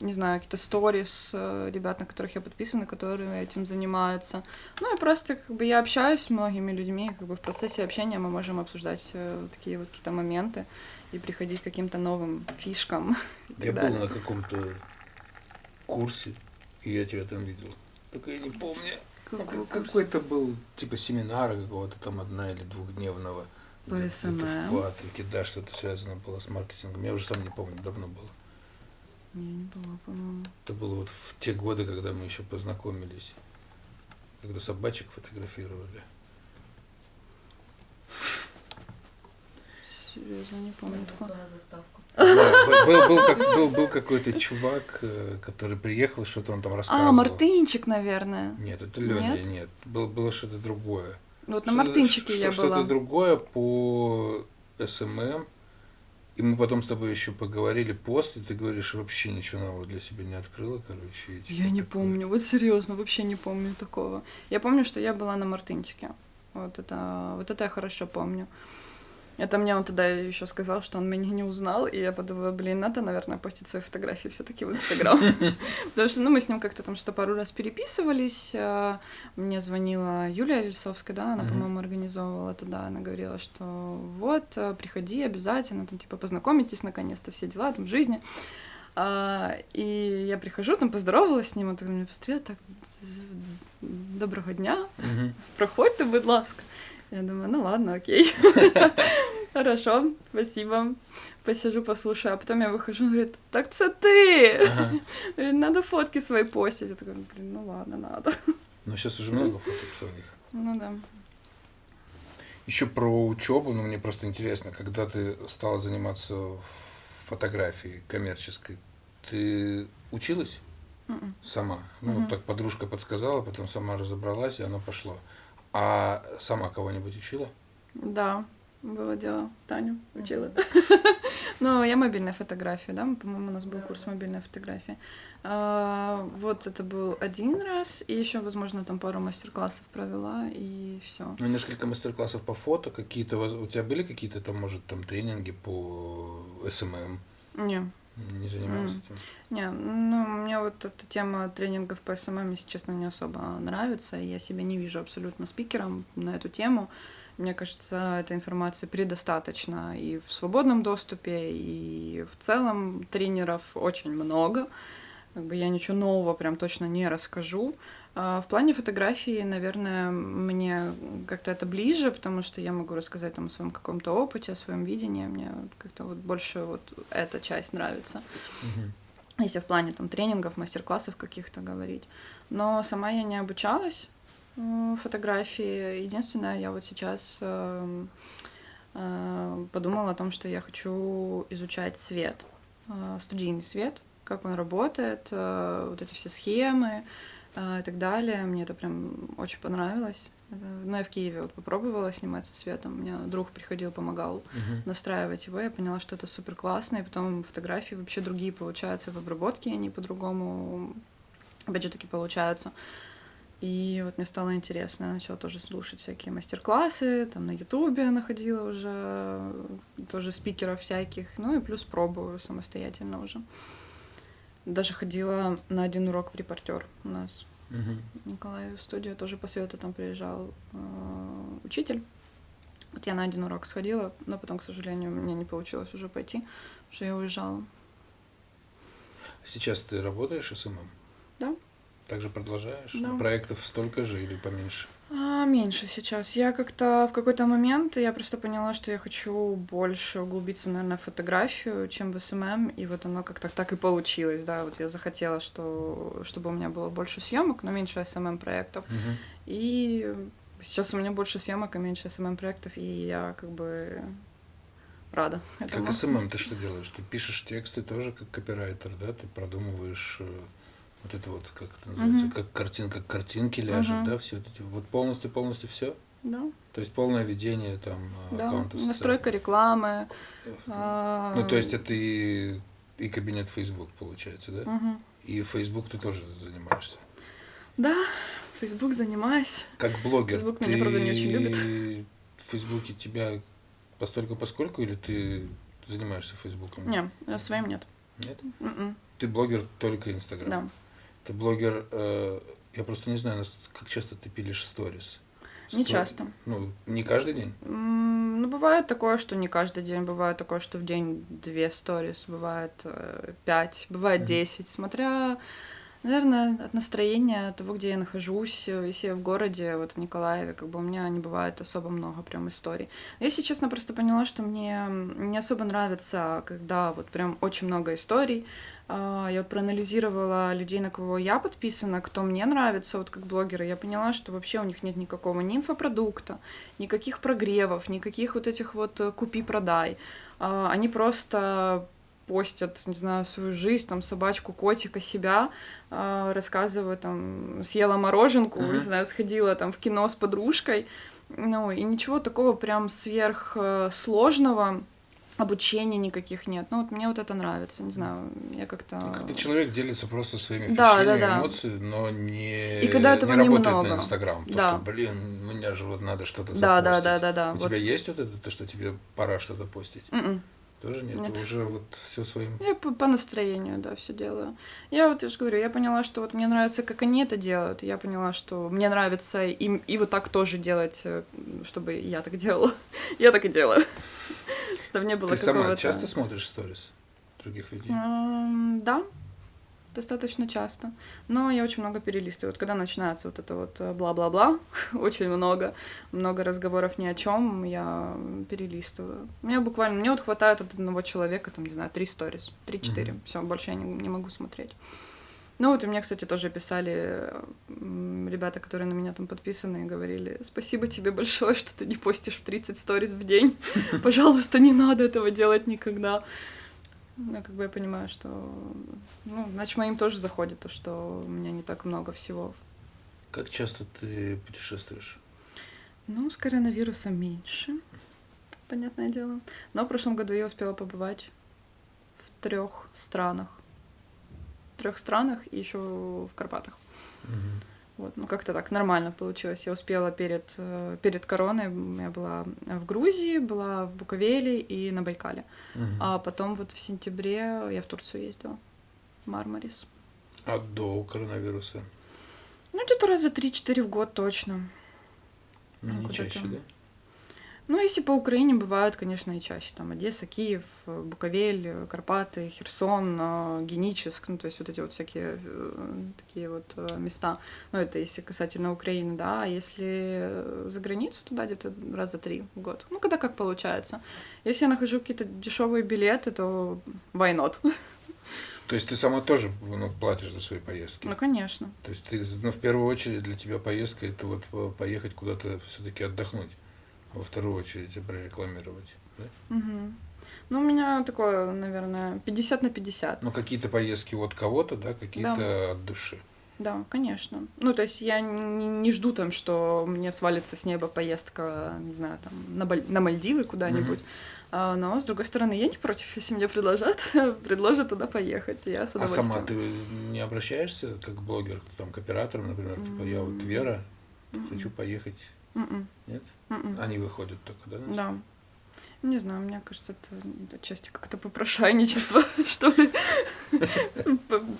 не знаю, какие-то сторис э, ребят, на которых я подписана, которые этим занимаются. Ну и просто как бы я общаюсь с многими людьми, как бы в процессе общения мы можем обсуждать э, такие вот какие-то моменты и приходить к каким-то новым фишкам. Я был далее. на каком-то курсе, и я тебя там видел. Только я не помню. Какой-то был типа семинара какого-то там одна или двухдневного. По где-то SMM? в Патрике, да, что-то связано было с маркетингом. Я уже сам не помню, давно было. Я не была, по-моему. Это было вот в те годы, когда мы еще познакомились. Когда собачек фотографировали. Серьезно, не помню. Да, был, был, как- был- был какой-то чувак, э, который приехал, что-то он там рассказывал. А, Мартынчик, наверное. Нет, это Леня, Нет? нет. Было, было что-то другое. Вот на Что-то- Мартынчике что- я Что-то была. другое по СММ. И мы потом с тобой еще поговорили после, ты говоришь, вообще ничего нового для себя не открыла, короче. типа Я не такое. помню, вот серьезно, вообще не помню такого. Я помню, что я была на Мартынчике. Вот это, вот это я хорошо помню. Это мне он тогда еще сказал, что он меня не узнал, и я подумала, блин, надо, наверное, постить свои фотографии все-таки в Инстаграм. Потому что, ну, мы с ним как-то там что пару раз переписывались. а, Мне звонила Юлия Лисовская, да, она, по-моему, организовывала тогда. Она говорила, что вот, а, приходи обязательно, там, типа, познакомитесь наконец-то, все дела там в жизни. А, и я прихожу, там поздоровалась с ним, он так на меня посмотрел, так, доброго дня, Мгм. проходьте, будь ласка. Я думаю, ну ладно, окей. Хорошо, спасибо. Посижу, послушаю. А потом я выхожу, он говорит, так це ти! Ага. Говорит, надо фотки свои постить. Я такая, блин, ну ладно, надо. Ну, сейчас уже много фоток своих. Ну да. Еще про учебу, ну, мне просто интересно, когда ты стала заниматься фотографией коммерческой, ты училась Мгм. сама? Ну, вот так подружка подсказала, потом сама разобралась, и оно пошло. А сама кого-нибудь учила? Да, было дело. Таню учила. Ну, я мобильная фотография, да, по-моему, у нас был курс мобильной фотографии. А, Вот это был один раз, и еще, возможно, там пару мастер-классов провела, и все. Ну, несколько мастер-классов по фото, какие-то, воз- у тебя были какие-то там, может, там тренинги по СММ? Не, Не занималась М. этим? не, ну, мне вот эта тема тренингов по СММ, если честно, не особо нравится, я себя не вижу абсолютно спикером на эту тему. Мне кажется, этой информации предостаточно и в свободном доступе, и в целом тренеров очень много. Как бы я ничего нового прям точно не расскажу. А в плане фотографии, наверное, мне как-то это ближе, потому что я могу рассказать там о своем каком-то опыте, о своем видении. Мне как-то вот больше вот эта часть нравится Мгм. если в плане там тренингов, мастер-классов каких-то говорить. Но сама я не обучалась фотографии. Единственное, я вот сейчас эм, э, подумала о том, что я хочу изучать свет, э, студийный свет, как он работает, э, вот эти все схемы э, и так далее. Мне это прям очень понравилось. Это- Ну, я в Киеве вот попробовала снимать со светом. У меня друг приходил, помогал Мгм. настраивать его, я поняла, что это супер классно, и потом фотографии вообще другие получаются в обработке, они по-другому, опять же таки, получаются. И вот мне стало интересно, я начала тоже слушать всякие мастер-классы, там на Ютубе находила уже тоже спикеров всяких, ну и плюс пробую самостоятельно уже. Даже ходила на один урок в репортер у нас Мгм. Николаев в студию тоже по свету там приезжал э, учитель. Вот я на один урок сходила, но потом, к сожалению, у меня не получилось уже пойти, потому что я уезжала. Сейчас ты работаешь СММ? Да. Также продолжаешь? Да. Проектов столько же или поменьше? А, меньше сейчас. Я как-то в какой-то момент я просто поняла, что я хочу больше углубиться, наверное, в фотографию, чем в СММ, и вот оно как-то так и получилось, да. Вот я захотела, что чтобы у меня было больше съемок, но меньше СММ проектов. Мгм. И сейчас у меня больше съемок и меньше СММ проектов, и я как бы рада. этому. Как SMM ты что делаешь? Ты пишешь тексты тоже как копирайтер, да? Ты продумываешь э, вот это вот, как это называется, Мгм. как картинка к картинке ляжет, Мгм. да, все вот эти, вот полностью, полностью все. Да, То есть полное ведение там э, да. аккаунта. в Настройка рекламы. а, Ну, то есть это и, и кабинет Facebook получается, да? мгм. И Facebook ты тоже занимаешься. Да, Facebook занимаюсь. Как блогер, Facebook ты меня, правда, не очень любит. в Фейсбуке тебя постольку поскольку или ты занимаешься Фейсбуком? Не, э, своим нет. Нет? М-м. Ты блогер только Инстаграм? Да. Ты блогер, э, я просто не знаю, как часто ты пилишь сторис? Не часто. Ну, не каждый день? Ну, бывает такое, что не каждый день, бывает такое, что в день две сторис, бывает э, пять, бывает Мгм. десять, смотря, наверное, от настроения, от того, где я нахожусь. Э, Если я в городе, вот в Николаеве, как бы у меня не бывает особо много прям историй. Я, если честно, просто поняла, что мне не особо нравится, когда вот прям очень много историй. А, Я вот проанализировала людей, на кого я подписана, кто мне нравится, вот как блогеры. Я поняла, что вообще у них нет никакого ни инфопродукта, никаких прогревов, никаких вот этих вот э, купи-продай. А, Они просто постят, не знаю, свою жизнь, там, собачку, котика, себя, а, рассказывают, там, съела мороженку, Мгм. не знаю, сходила там в кино с подружкой, ну, и ничего такого прям сверхсложного, обучения никаких нет. Ну, вот мне вот это нравится, не знаю, я как-то... Ну, Когда человек делится просто своими Да, впечатлениями, да, да. эмоциями, но не, И когда этого не работает немного. на Инстаграм. То, Да. что, блин, мне же вот надо что-то Да, да, запостить. да, да, да. У вот. тебя есть вот это, то, что тебе пора что-то постить? М-м. Тоже нет? Нет. Уже вот все своим... Я по, по настроению, да, все делаю. Я вот, я же говорю, я поняла, что вот мне нравится, как они это делают. Я поняла, что мне нравится им и вот так тоже делать, э, чтобы я так делала. Я так и делаю. Чтобы не было Ты сама часто смотришь сторис других людей? Да, достаточно часто. Но я очень много перелистываю. Вот когда начинается вот это вот э, бла-бла-бла, очень много, много разговоров ни о чем, я перелистываю. Мне буквально, мне вот хватает от одного человека, там, не знаю, три сторис, три-четыре. Мгм. Все, больше я не, не могу смотреть. Ну вот и мне, кстати, тоже писали ребята, которые на меня там подписаны, и говорили, спасибо тебе большое, что ты не постишь в 30 сториз в день. Пожалуйста, не надо этого делать никогда. Ну, как бы я понимаю, что... Ну, значит, моим тоже заходит то, что у меня не так много всего. Как часто ты путешествуешь? Ну, с коронавирусом меньше, понятное дело. Но в прошлом году я успела побывать в трех странах. В трех странах и еще в Карпатах. Мгм. Вот, ну как-то так нормально получилось. Я успела перед, э, перед короной, я была в Грузии, была в Буковеле и на Байкале. Мгм. А потом вот в сентябре я в Турцию ездила. Мармарис. А до коронавируса? Ну, где-то раза 3-4 в год точно. Ну, Ну, не куда чаще, да? Ну, если по Украине бывают, конечно, и чаще. Там Одесса, Киев, Буковель, Карпаты, Херсон, э, Геническ, ну, то есть вот эти вот всякие э, такие вот э, места. Ну, это если касательно Украины, да. А если за границу, туда где-то раза три в год. Ну, когда как получается. Если я нахожу какие-то дешевые билеты, то why not? То есть ты сама тоже ну, платишь за свои поездки? Ну, конечно. То есть ты, ну, в первую очередь для тебя поездка это вот по- поехать куда-то все-таки отдохнуть, во вторую очередь прорекламировать. Да? Мгм. Ну, у меня такое, наверное, 50 на 50. Ну, какие-то поездки от кого-то, да, какие-то от души. Да, конечно. Ну, то есть я не, не жду там, что мне свалится с неба поездка, не знаю, там, на, Баль- на Мальдивы куда-нибудь. А, но, с другой стороны, я не против, если мне предложат, предложат туда поехать, я с А удовольствием. сама ты не обращаешься как блогер, там, к операторам, например, типа, я вот. Вера, Мгм. хочу поехать. Мгм. Нет? Они выходят только, да? Да. Не знаю, мне кажется, это отчасти как-то попрошайничество, что ли.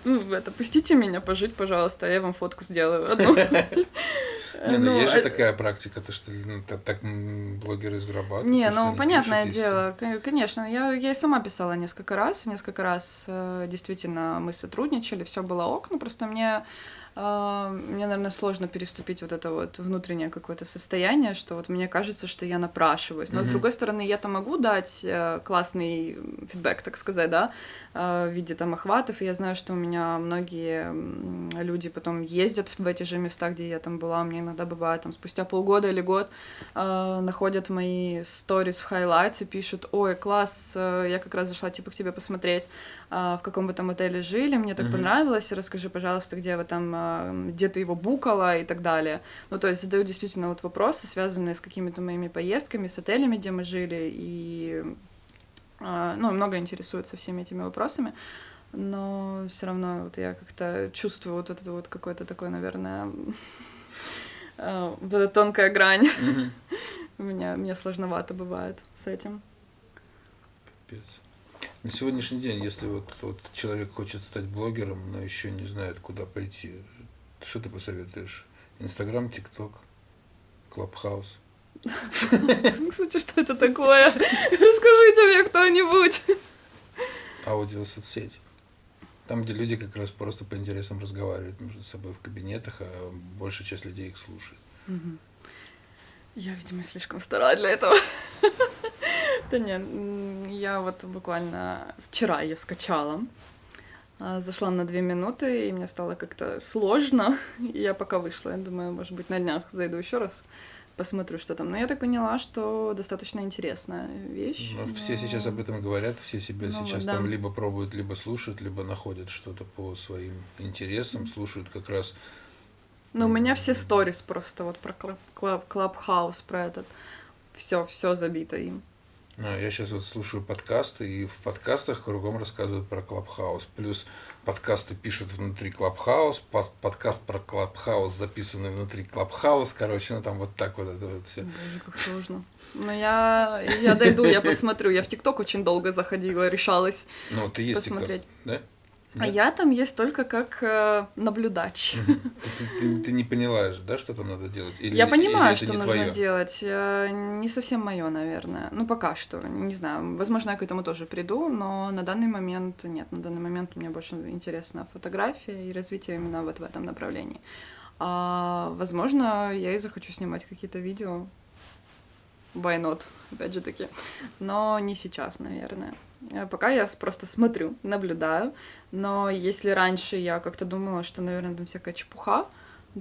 Ну, это, пустите меня пожить, пожалуйста, а я вам фотку сделаю одну. Не, ну, ну есть же а такая практика, то что ну, так блогеры зарабатывают. Не, ну понятное дело, конечно, я, я и сама писала несколько раз, несколько раз э, действительно мы сотрудничали, все было ок, ну просто мне мне, наверное, сложно переступить вот это вот внутреннее какое-то состояние, что вот мне кажется, что я напрашиваюсь. Но, mm-hmm. с другой стороны, я-то могу дать э, классный фидбэк, так сказать, да, э, в виде там охватов, и я знаю, что у меня многие люди потом ездят в эти же места, где я там была, мне иногда бывает, там, спустя полгода или год э, находят мои сторис в highlights и пишут, ой, класс, я как раз зашла, типа, к тебе посмотреть, в каком вы там отеле жили, мне так mm-hmm. понравилось, расскажи, пожалуйста, где вы там где ты его букала и так далее. Ну, то есть задают действительно вот вопросы, связанные с какими-то моими поездками, с отелями, где мы жили, и, а, ну, много интересуются всеми этими вопросами, но все равно вот я как-то чувствую вот это вот какое-то такое, наверное, а, вот эта тонкая грань. У меня, мне сложновато бывает с этим. Пипец. На сегодняшний день, если вот, вот человек хочет стать блогером, но еще не знает, куда пойти, что ты посоветуешь? Инстаграм, ТикТок, Клабхаус. Кстати, что это такое? Расскажите мне кто-нибудь. Аудиосоцсети. Там, где люди как раз просто по интересам разговаривают между собой в кабинетах, а большая часть людей их слушает. Я, видимо, слишком стара для этого. Да нет, я вот буквально вчера ее скачала. А, зашла на две минуты, и мне стало как-то сложно. И я пока вышла, я думаю, может быть, на днях зайду еще раз, посмотрю, что там. Но я так поняла, что достаточно интересная вещь. Но... все сейчас об этом говорят, все себя ну, сейчас да. там либо пробуют, либо слушают, либо находят что-то по своим интересам, слушают как раз. Ну, у меня все сторис просто вот про Clubhouse, про этот. Все, все забито им. А, я сейчас вот слушаю подкасты, и в подкастах кругом рассказывают про Clubhouse. Плюс подкасты пишут внутри Clubhouse, под, подкаст про Clubhouse записанный внутри Clubhouse. Короче, ну там вот так вот это вот все. Боже, как сложно. Ну, я, я дойду, я посмотрю. Я в ТикТок очень долго заходила, решалась Ну, ты есть посмотреть. TikTok, да? А я там есть только как э, наблюдач. Ты, ты, ты не поняла, да, что там надо делать? Или, я понимаю, или что нужно твоё? делать. Э, не совсем мое, наверное. Ну, пока что. Не знаю. Возможно, я к этому тоже приду, но на данный момент нет. На данный момент мне больше интересна фотография и развитие именно вот в этом направлении. А, возможно, я и захочу снимать какие-то видео. Why not? Опять же таки. Но не сейчас, наверное. Э, пока я просто смотрю, наблюдаю. Но если раньше я как-то думала, что, наверное, там всякая чепуха,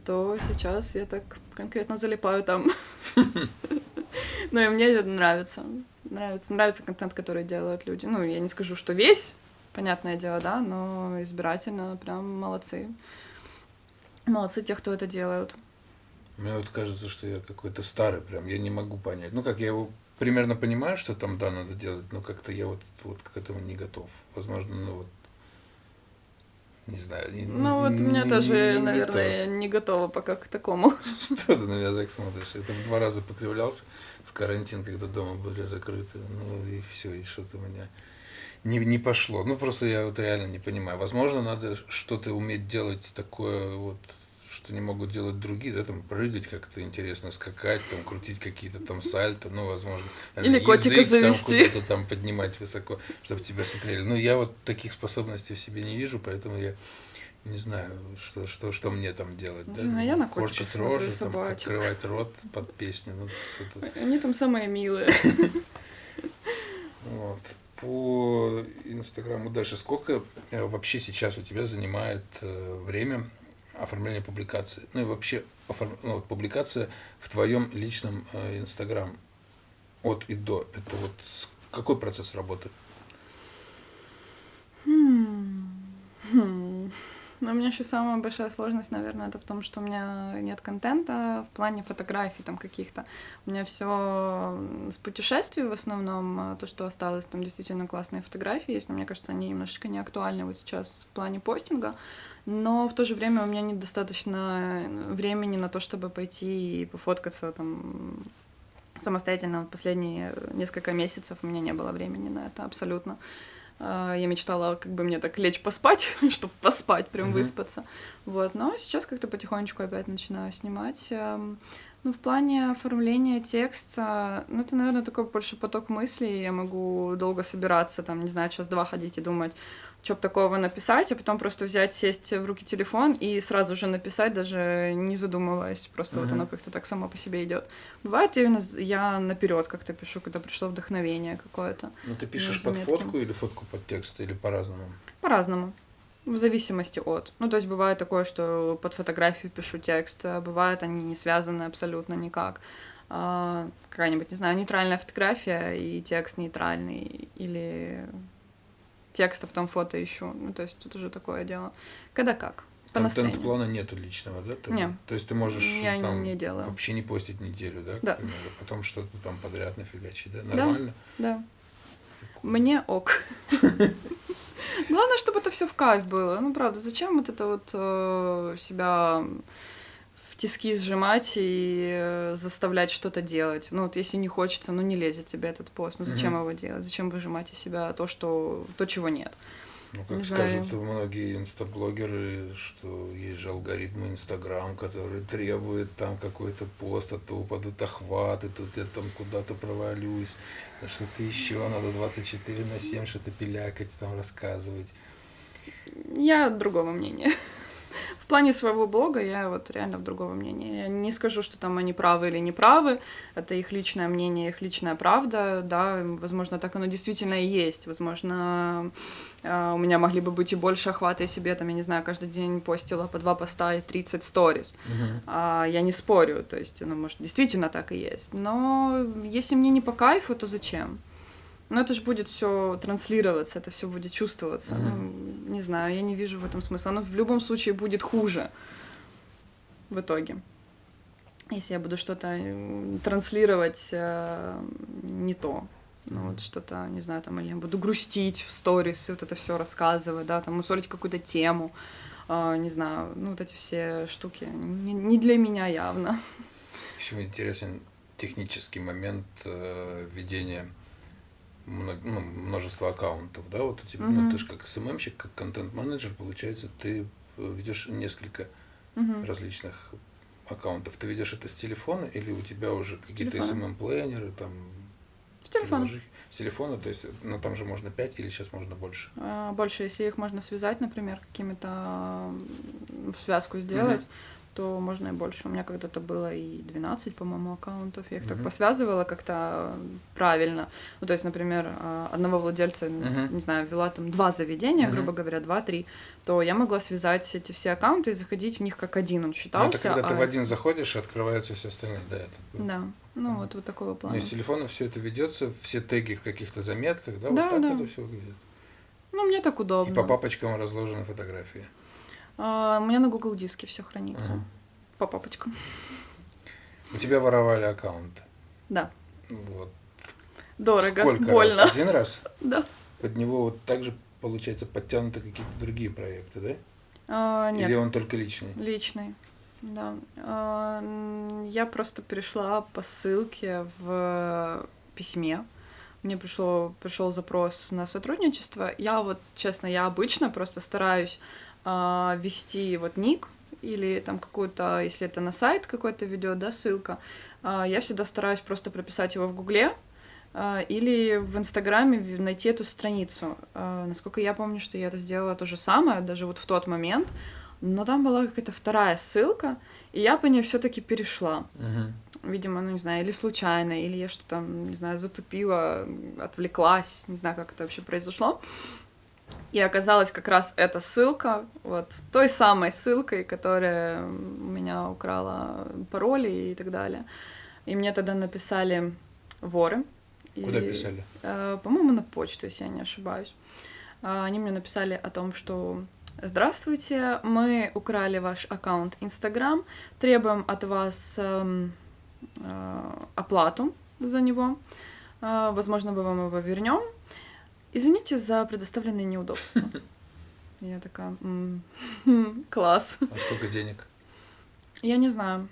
то сейчас я так конкретно залипаю там. Ну и мне это нравится. Нравится, нравится контент, который делают люди. Ну, я не скажу, что весь, понятное дело, да, но избирательно прям молодцы. Молодцы те, кто это делают. Мне вот кажется, что я какой-то старый прям, я не могу понять. Ну, как я его примерно понимаю, что там, да, надо делать, но как-то я вот, вот к этому не готов. Возможно, ну вот, не знаю. Не, ну вот у меня тоже, не, не, наверное, не, не готова пока к такому. Что ты на меня так смотришь? Я там два раза покривлялся в карантин, когда дома были закрыты. Ну и все, и что-то у меня не, не пошло. Ну просто я вот реально не понимаю. Возможно, надо что-то уметь делать такое вот что не могут делать другие, да, там прыгать как-то интересно, скакать, там крутить какие-то там сальто, ну, возможно, или язык, котика завести, там там поднимать высоко, чтобы тебя смотрели. Ну, я вот таких способностей в себе не вижу, поэтому я не знаю, что, что, что мне там делать, да? Ну, я на Корчить рожи, там, открывать рот под песню. Ну, Они там самые милые. Вот. По Инстаграму дальше. Сколько э, вообще сейчас у тебя занимает э, время оформление публикации. Ну и вообще оформ... ну, вот, публикация в твоем личном э, Инстаграм от и до. Это вот какой процесс работы? Хм. Хм. Но у меня сейчас самая большая сложность, наверное, это в том, что у меня нет контента в плане фотографий там каких-то. У меня все с путешествий в основном, а то, что осталось, там действительно классные фотографии есть, но мне кажется, они немножечко не актуальны вот сейчас в плане постинга. Но в то же время у меня недостаточно времени на то, чтобы пойти и пофоткаться там самостоятельно последние несколько месяцев у меня не было времени на это абсолютно. А, я мечтала как бы мне так лечь поспать, чтобы поспать, прям mm-hmm. выспаться. Вот, но сейчас как-то потихонечку опять начинаю снимать. Ну, в плане оформления текста, ну, это, наверное, такой больше поток мыслей. Я могу долго собираться, там, не знаю, час-два ходить и думать, что бы такого написать, а потом просто взять, сесть в руки телефон и сразу же написать, даже не задумываясь. Просто mm-hmm. вот оно как-то так само по себе идет. Бывает, именно я наперед как-то пишу, когда пришло вдохновение какое-то. Ну, ты пишешь под фотку или фотку под текст, или по-разному? По-разному. В зависимости от. Ну, то есть бывает такое, что под фотографию пишу текст, а бывает они не связаны абсолютно никак. А, какая-нибудь, не знаю, нейтральная фотография и текст нейтральный, или текст, а потом фото ищу. Ну, то есть тут уже такое дело. Когда как. По Контент-плана нету личного, да? Ты, Нет. То есть ты можешь я там не делаю. вообще не постить неделю, да, да. примеру, потом что-то там подряд нафигачить, да? Нормально? Да, да. Мне ок. Главное, чтобы это все в кайф было. Ну, правда, зачем вот это вот э, себя в тиски сжимать и э, заставлять что-то делать? Ну, вот если не хочется, ну, не лезет тебе этот пост. Ну, зачем mm-hmm. его делать? Зачем выжимать из себя то, что, то чего нет? Ну, как не скажут знаю. многие инстаблогеры, что есть же алгоритмы Инстаграм, которые требуют там какой-то пост, а то упадут охваты, тут я там куда-то провалюсь, а что-то еще, надо 24 на 7 что-то пилякать, там рассказывать. Я другого мнения. В плане своего блога я вот реально в другого мнения. Я не скажу, что там они правы или не правы. Это их личное мнение, их личная правда. Да, возможно, так оно действительно и есть. Возможно, у меня могли бы быть и больше охвата, и себе там, я не знаю, каждый день постила по два поста и 30 сториз. Uh-huh. Я не спорю, то есть, ну, может, действительно так и есть. Но если мне не по кайфу, то зачем? Но это же будет все транслироваться, это все будет чувствоваться. Mm-hmm. Ну, не знаю, я не вижу в этом смысла. Оно в любом случае будет хуже в итоге. Если я буду что-то э, транслировать э, не то. Ну, вот что-то, не знаю, там, или я буду грустить в сторис, вот это все рассказывать, да, там, усолить какую-то тему, э, не знаю, ну, вот эти все штуки не, не для меня явно. Еще интересен технический момент э, ведения много, ну, множество аккаунтов, да, вот у тебя, mm-hmm. ну, ты же как СММщик, как контент-менеджер, получается, ты ведешь несколько mm-hmm. различных аккаунтов. Ты ведешь это с телефона или у тебя уже какие-то SMM-плейнеры, там, телефона. С телефона, то есть, ну там же можно 5 или сейчас можно больше? А, больше, если их можно связать, например, какими-то в связку сделать. Mm-hmm то можно и больше. У меня когда-то было и 12, по-моему, аккаунтов. Я их mm-hmm. так посвязывала как-то правильно. Ну, то есть, например, а, одного владельца, mm-hmm. не знаю, вела там два заведения, mm-hmm. грубо говоря, два-три, то я могла связать эти все аккаунты и заходить в них как один, он считался. Ну, это когда а... ты в один заходишь, и открываются все остальные, да, это Да, ну mm-hmm. вот, вот такого плана. Но из телефона все это ведется, все теги в каких-то заметках, да, да вот так да. это все выглядит. Ну, мне так удобно. И по папочкам разложены фотографии. А, у меня на Google диске все хранится. Ага. По папочкам. У тебя воровали аккаунт. Да. Вот. Дорого, Сколько больно. Раз? Один раз? Да. Под него вот также, получается, подтянуты какие-то другие проекты, да? А, нет. Или он только личный? Личный, да. А, я просто перешла по ссылке в письме мне пришло, пришел запрос на сотрудничество. Я вот, честно, я обычно просто стараюсь э, вести вот ник или там какую-то, если это на сайт какой-то ведет, да, ссылка, э, я всегда стараюсь просто прописать его в Гугле, э, или в Инстаграме найти эту страницу. Насколько я помню, что я это сделала то же самое, даже вот в тот момент, но там была какая-то вторая ссылка, и я по ней все-таки перешла. Uh-huh. Видимо, ну не знаю, или случайно, или я что-то не знаю, затупила, отвлеклась, не знаю, как это вообще произошло. И оказалась как раз эта ссылка, вот той самой ссылкой, которая у меня украла пароли и так далее. И мне тогда написали воры. Куда и, писали? Э, по-моему, на почту, если я не ошибаюсь. Э, они мне написали о том, что Здравствуйте, мы украли ваш аккаунт Instagram, требуем от вас э, э, оплату за него. Э, возможно, мы вам его вернем. Извините за предоставленные неудобства. Я такая, класс. А сколько денег? Я не знаю.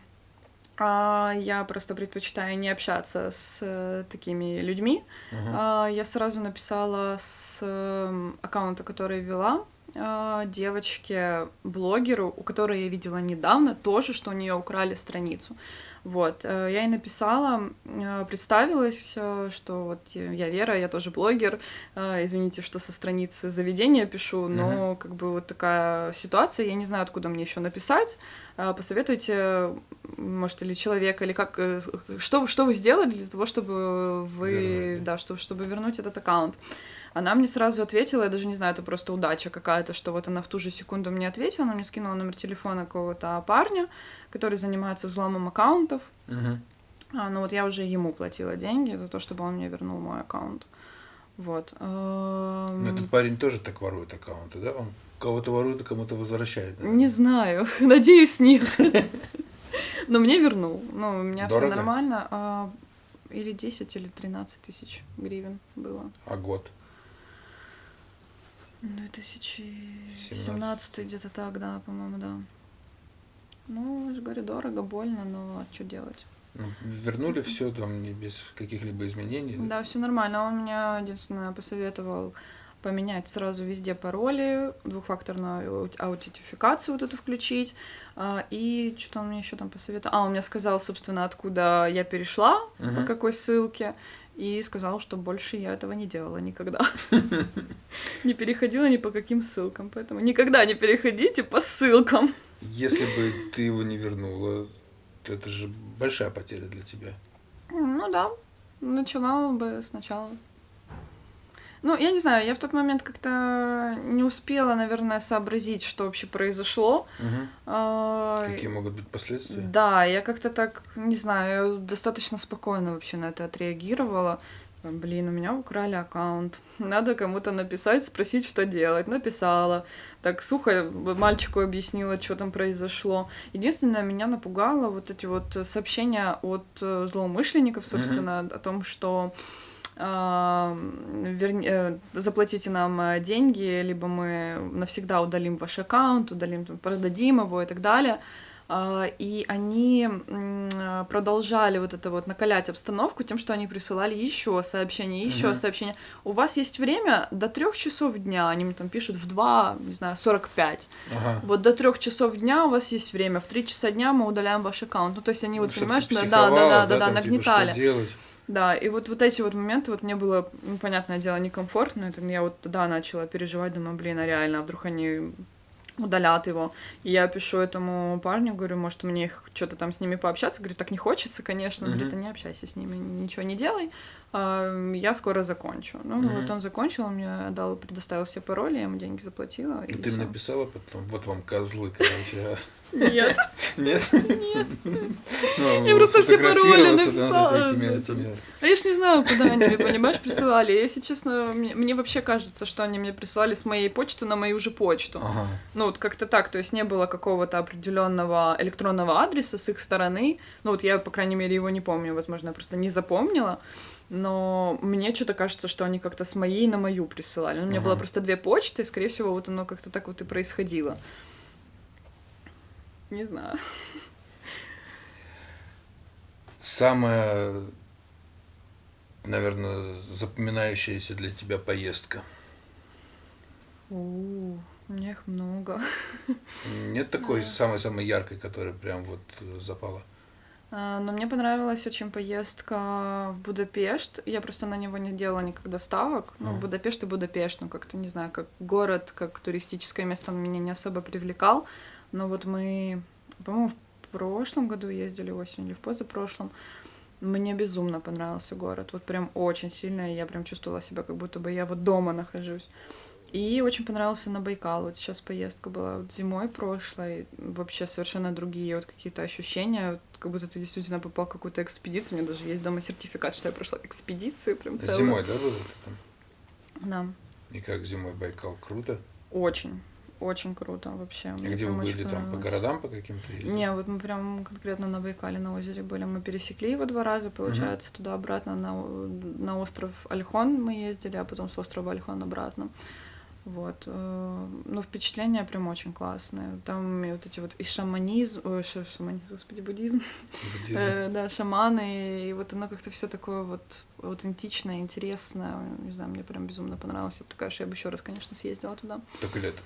А, я просто предпочитаю не общаться с э, такими людьми. Мгм. А, я сразу написала с э, аккаунта, который вела а, девочке, блогеру, у которой я видела недавно, тоже, что у нее украли страницу. Вот, э, я ей написала, э, представилась, э, что вот я Вера, я тоже блогер, э, извините, что со страницы заведения пишу, но как бы вот такая ситуация, я не знаю, откуда мне еще написать, Э, посоветуйте, может, или человека, или как, э, что, что вы сделали для того, чтобы вы, Вернуть, да, чтобы, чтобы вернуть этот аккаунт. Она мне сразу ответила, я даже не знаю, это просто удача какая-то, что вот она в ту же секунду мне ответила, она мне скинула номер телефона какого-то парня, который занимается взломом аккаунтов. Мгм. А, ну вот я уже ему платила деньги за то, чтобы он мне вернул мой аккаунт. Вот. Ну, Эм, Этот парень тоже так ворует аккаунты, да? Он кого-то ворует, а кому-то возвращает. наверное. Не знаю, надеюсь, нет. Но мне вернул. Ну, у меня все нормально. А, Или 10, или 13 тысяч гривен было. А год? 2017 где-то так, да, по-моему, да. Ну, говорю, дорого, больно, но что делать? Ну, вернули все там не без каких-либо изменений? Да, все нормально. Он меня единственное посоветовал поменять сразу везде пароли, двухфакторную аут- аутентификацию вот эту включить. А, И что он мне еще там посоветовал? А, он мне сказал, собственно, откуда я перешла, по Мгм. какой ссылке, и сказал, что больше я этого не делала никогда. Не переходила ни по каким ссылкам, поэтому никогда не переходите по ссылкам. Если бы ты его не вернула, то это же большая потеря для тебя. Ну да, начала бы сначала. Ну, я не знаю, я в тот момент как-то не успела, наверное, сообразить, что вообще произошло. Мгм. А, Какие могут быть последствия? Да, я как-то так, не знаю, достаточно спокойно вообще на это отреагировала. Блин, у меня украли аккаунт. Надо кому-то написать, спросить, что делать. Написала. Так сухо мальчику объяснила, что там произошло. Единственное, меня напугало вот эти вот сообщения от э, злоумышленников, собственно, о том, что верни- э, заплатите нам э, деньги, либо мы навсегда удалим ваш аккаунт, удалим, продадим его и так далее. А, И они продолжали вот это вот накалять обстановку тем, что они присылали еще сообщения, еще Мгм. сообщения. У вас есть время до трех часов дня, они мне там пишут в 2, не знаю, 45. Ага. Вот до трех часов дня у вас есть время, в 3 часа дня мы удаляем ваш аккаунт. Ну, то есть они вот, Чтоб понимаешь, да, да, да, да, да, да, там, типа, что нагнетали. делать? Да, и вот, вот эти вот моменты, вот мне было, ну, понятное дело, некомфортно. Это я вот тогда начала переживать, думаю, блин, а реально, а вдруг они удалят его. И я пишу этому парню, говорю, может, мне что-то там с ними пообщаться. Говорю, так не хочется, конечно. Он Мгм. говорит, да не общайся с ними, ничего не делай. Я скоро закончу. Ну, Мгм. вот он закончил, он мне дал, предоставил все пароли, я ему деньги заплатила. и Ну, ты мне всё. написала потом, вот вам козлы, короче. а. Нет. Нет? Ну, Я просто все пароли написала. А я ж не знаю, куда они мне, понимаешь, присылали. Если честно, мне, вообще кажется, что они мне присылали с моей почты на мою же почту. Ну, вот как-то так, то есть не было какого-то определенного электронного адреса с их стороны. Ну, вот я, по крайней мере, его не помню, возможно, я просто не запомнила. Но мне что-то кажется, что они как-то с моей на мою присылали. Ну, у меня Ага. было просто две почты, и, скорее всего, вот оно как-то так вот и происходило. Не знаю. Самая, наверное, запоминающаяся для тебя поездка. У, у меня их много. Нет такой самой-самой яркой, которая прям вот э, запала? А, Но мне понравилась очень поездка в Будапешт. Я просто на него не делала никогда ставок. Ну, Ага. Будапешт и Будапешт, ну, как-то, не знаю, как город, как туристическое место он меня не особо привлекал. Но вот мы, по-моему, в прошлом году ездили осенью или в позапрошлом. Мне безумно понравился город. Вот прям очень сильно. и Я прям чувствовала себя, как будто бы я вот дома нахожусь. И очень понравился на Байкал. Вот сейчас поездка была вот зимой прошлой. Вообще совершенно другие вот какие-то ощущения. Вот как будто ты действительно попал в какую-то экспедицию. У меня даже есть дома сертификат, что я прошла экспедицию прям целую. Зимой, да, было это там? Да. И как зимой Байкал? Круто. Очень. Очень круто вообще. А Мне где вы были там? По городам по каким-то ездили? Не, вот мы прям конкретно на Байкале на озере были. Мы пересекли его два раза, получается, туда-обратно на, на остров Альхон мы ездили, а потом с острова Альхон обратно. Вот. э, Ну, впечатления прям очень классные. Там и вот эти вот и шаманизм, ой, ша- шаманизм, господи, буддизм. Буддизм. Э, да, шаманы, и вот оно как-то все такое вот аутентичное, интересное. Не знаю, мне прям безумно понравилось. Я бы такая, что я бы еще раз, конечно, съездила туда. Только летом.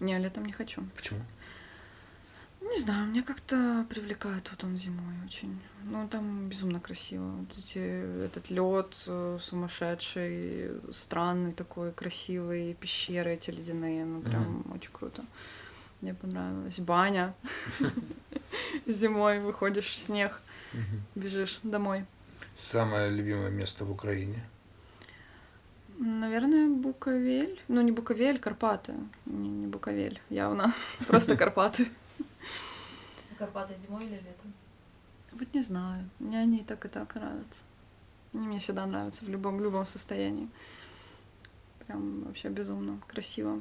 Не, летом не хочу. Почему? Не знаю, меня как-то привлекает вот он зимой очень. Ну, там безумно красиво. Вот эти, этот лед сумасшедший, странный такой, красивый, пещеры эти ледяные, ну, прям очень круто. Мне понравилось. Баня. Зимой выходишь в снег, бежишь домой. Самое любимое место в Украине. Наверное, Буковель. Ну, не Буковель, Карпаты. Не, не Буковель, явно. Просто Карпаты. Карпаты зимой или летом? Вот не знаю. Мне они и так и так нравятся. Они мне всегда нравятся в любом, в любом состоянии. Прям вообще безумно красиво.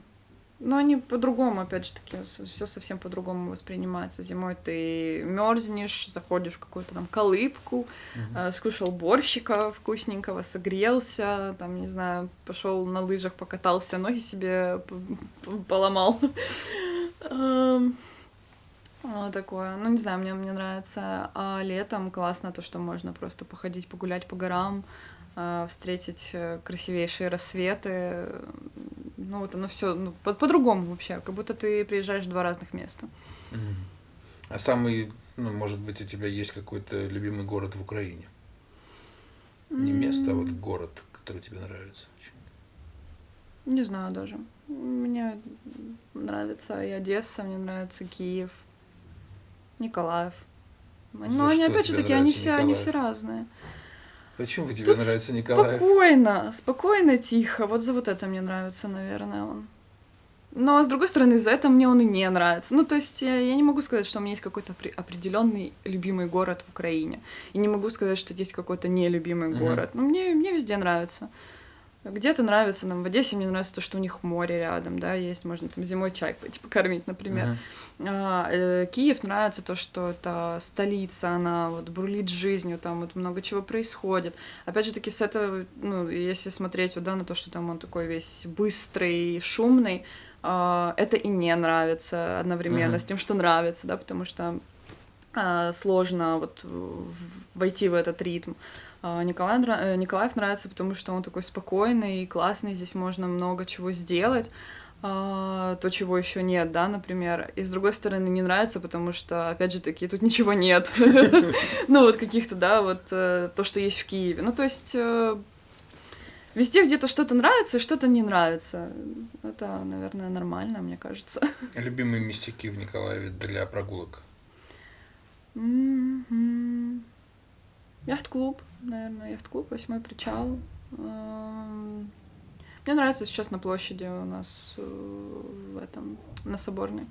Но они по-другому, опять же таки, все совсем по-другому воспринимается. Зимой ты мерзнешь, заходишь в какую-то там колыбку, Мгм. э, скушал борщика вкусненького, согрелся, там, не знаю, пошел на лыжах, покатался, ноги себе поломал. Вот такое. Ну, не знаю, мне, мне нравится. А летом классно то, что можно просто походить, погулять по горам, э, встретить э, красивейшие рассветы. Ну, вот оно все ну, по- по-другому вообще, как будто ты приезжаешь в два разных места. А самый, ну, может быть, у тебя есть какой-то любимый город в Украине? Не место, а вот город, который тебе нравится очень. Не знаю даже. Мне нравится и Одесса, мне нравится Киев, Николаев. За Но они, опять же таки, они все, они все разные. Почему тебе Тут нравится Николаев? Спокойно, спокойно, тихо. Вот за вот это мне нравится, наверное, он. Но, с другой стороны, за это мне он и не нравится. Ну, то есть, я, я не могу сказать, что у меня есть какой-то опре- определенный любимый город в Украине. И не могу сказать, что есть какой-то нелюбимый Мгм. город. Но мне, мне везде нравится. Где-то нравится, нам в Одессе мне нравится то, что у них море рядом, да, есть, можно там зимой чай пойти покормить, например. Мгм. А, э, Киев нравится то, что это столица, она вот бурлит жизнью, там вот много чего происходит. Опять же таки с этого, ну, если смотреть вот, да, на то, что там он такой весь быстрый, шумный, а, это и не нравится одновременно Мгм. с тем, что нравится, да, потому что а, сложно вот войти в этот ритм. А, Николай, э, Николаев нравится, потому что он такой спокойный и классный, здесь можно много чего сделать, а, то, чего еще нет, да, например. И с другой стороны, не нравится, потому что, опять же таки, тут ничего нет. Ну, вот каких-то, да, вот э, то, что есть в Киеве. Ну, то есть э, везде где-то что-то нравится и что-то не нравится. Это, наверное, нормально, мне кажется. Любимые местяки в Николаеве для прогулок. Яхт-клуб, наверное, яхт-клуб, восьмой причал. Эм, Мне нравится сейчас на площади у нас э, в этом, на Соборной.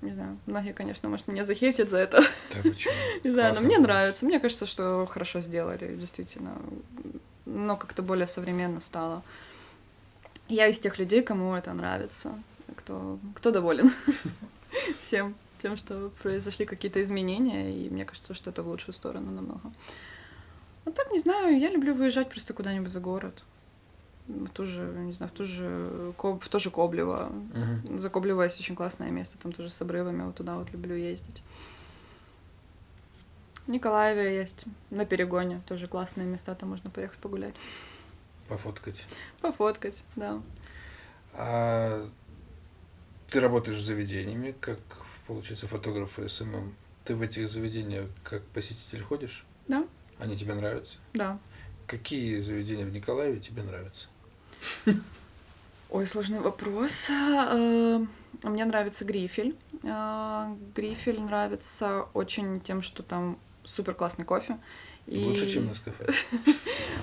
Не знаю, многие, конечно, может, меня захейтят за это. Да почему? Не знаю, но мне нравится. Мне кажется, что хорошо сделали, действительно. Но как-то более современно стало. Я из тех людей, кому это нравится, кто, кто доволен всем тем, что произошли какие-то изменения, и мне кажется, что это в лучшую сторону намного. Вот так, не знаю, я люблю выезжать просто куда-нибудь за город. В ту же, не знаю, в ту же, в то же Коблево. Мгм. За Коблево есть очень классное место, там тоже с обрывами, вот туда вот люблю ездить. В Николаеве есть, на Перегоне, тоже классные места, там можно поехать погулять. Пофоткать. Пофоткать, да. А ты работаешь с заведениями, как, получается, фотограф и SMM. Ты в этих заведениях как посетитель ходишь? Да, Они тебе нравятся? да. Какие заведения в Николаеве тебе нравятся? Ой, сложный вопрос. Э, Мне нравится Грифель. Э, Грифель нравится очень тем, что там супер классный кофе. И- Лучше, чем на кафе.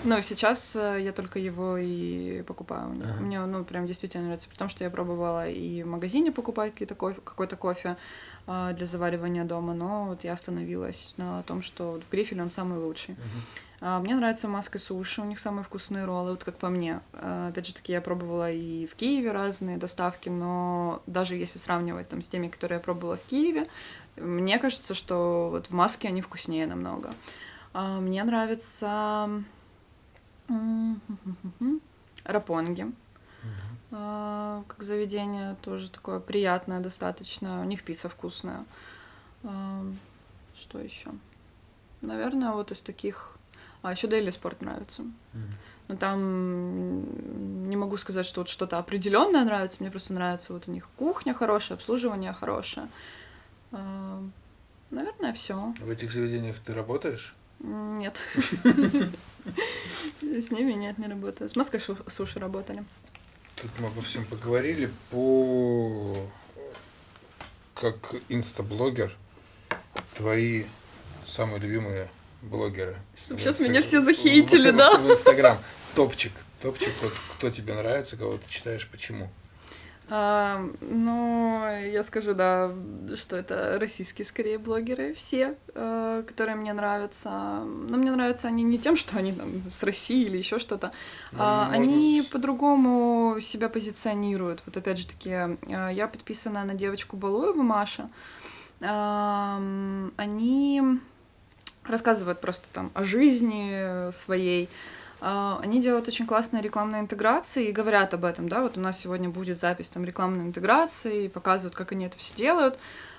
Ну, сейчас э, я только его и покупаю. Ага. Мне, ну, прям действительно нравится, потому что я пробовала и в магазине покупать кофе, какой-то кофе а, для заваривания дома, но вот я остановилась на том, что вот в Грифеле он самый лучший. Мгм. А, Мне нравится маска суши, у них самые вкусные роллы, вот как по мне. А, Опять же таки, я пробовала и в Киеве разные доставки, но даже если сравнивать там с теми, которые я пробовала в Киеве, мне кажется, что вот в маске они вкуснее намного. А, Мне нравится рапонги. а, как заведение, тоже такое приятное достаточно. У них пицца вкусная. А, Что еще? Наверное, вот из таких... А, еще Daily Sport нравится. Но там не могу сказать, что вот что-то определенное нравится. Мне просто нравится вот у них кухня хорошая, обслуживание хорошее. А, Наверное, все. В этих заведениях ты работаешь? Нет. С ними нет, не работаю. С Маской суши работали. Тут мы обо всем поговорили. По как инстаблогер, твои самые любимые блогеры. Сейчас меня все захейтили, да? В Инстаграм. Топчик. Топчик, вот кто тебе нравится, кого ты читаешь, почему? А, ну, я скажу, да, что это российские скорее блогеры, все, э, которые мне нравятся. Но мне нравятся они не тем, что они там с России или еще что-то. Ну, А, можно они по-другому себя позиционируют. Вот опять же таки, э, я подписана на девочку Балуеву Маша. Ам, Они рассказывают просто там о жизни своей. А, Они делают очень классные рекламные интеграции и говорят об этом, да, вот у нас сегодня будет запись там рекламной интеграции, и показывают, как они это все делают.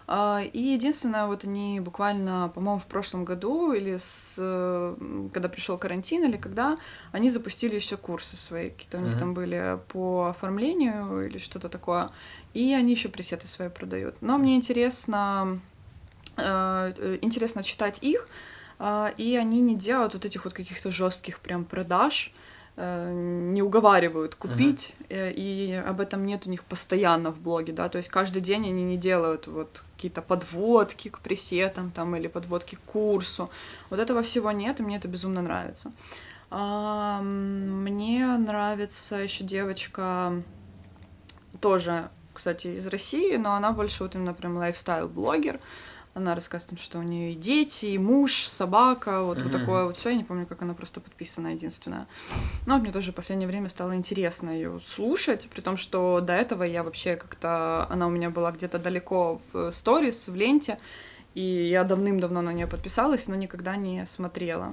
А, И единственное, вот они буквально, по-моему, в прошлом году или с, когда пришел карантин или когда, они запустили еще курсы свои, какие-то у них Мгм. там были по оформлению или что-то такое, и они еще пресеты свои продают. Но мне интересно, э, э, интересно читать их, и они не делают вот этих вот каких-то жестких прям продаж, э, не уговаривают купить, э, и об этом нет у них постоянно в блоге, да, то есть каждый день они не делают вот какие-то подводки к пресетам там или подводки к курсу, вот этого всего нет, и мне это безумно нравится. А, Мне нравится еще девочка тоже, кстати, из России, но она больше вот именно прям лайфстайл-блогер. Она рассказывает, там, что у нее и дети, и муж, собака, вот, вот Мгм. такое вот все. Я не помню, как она просто подписана единственная. Но вот мне тоже в последнее время стало интересно ее слушать, при том, что до этого я вообще как-то... Она у меня была где-то далеко в сторис, в ленте, и я давным-давно на нее подписалась, но никогда не смотрела.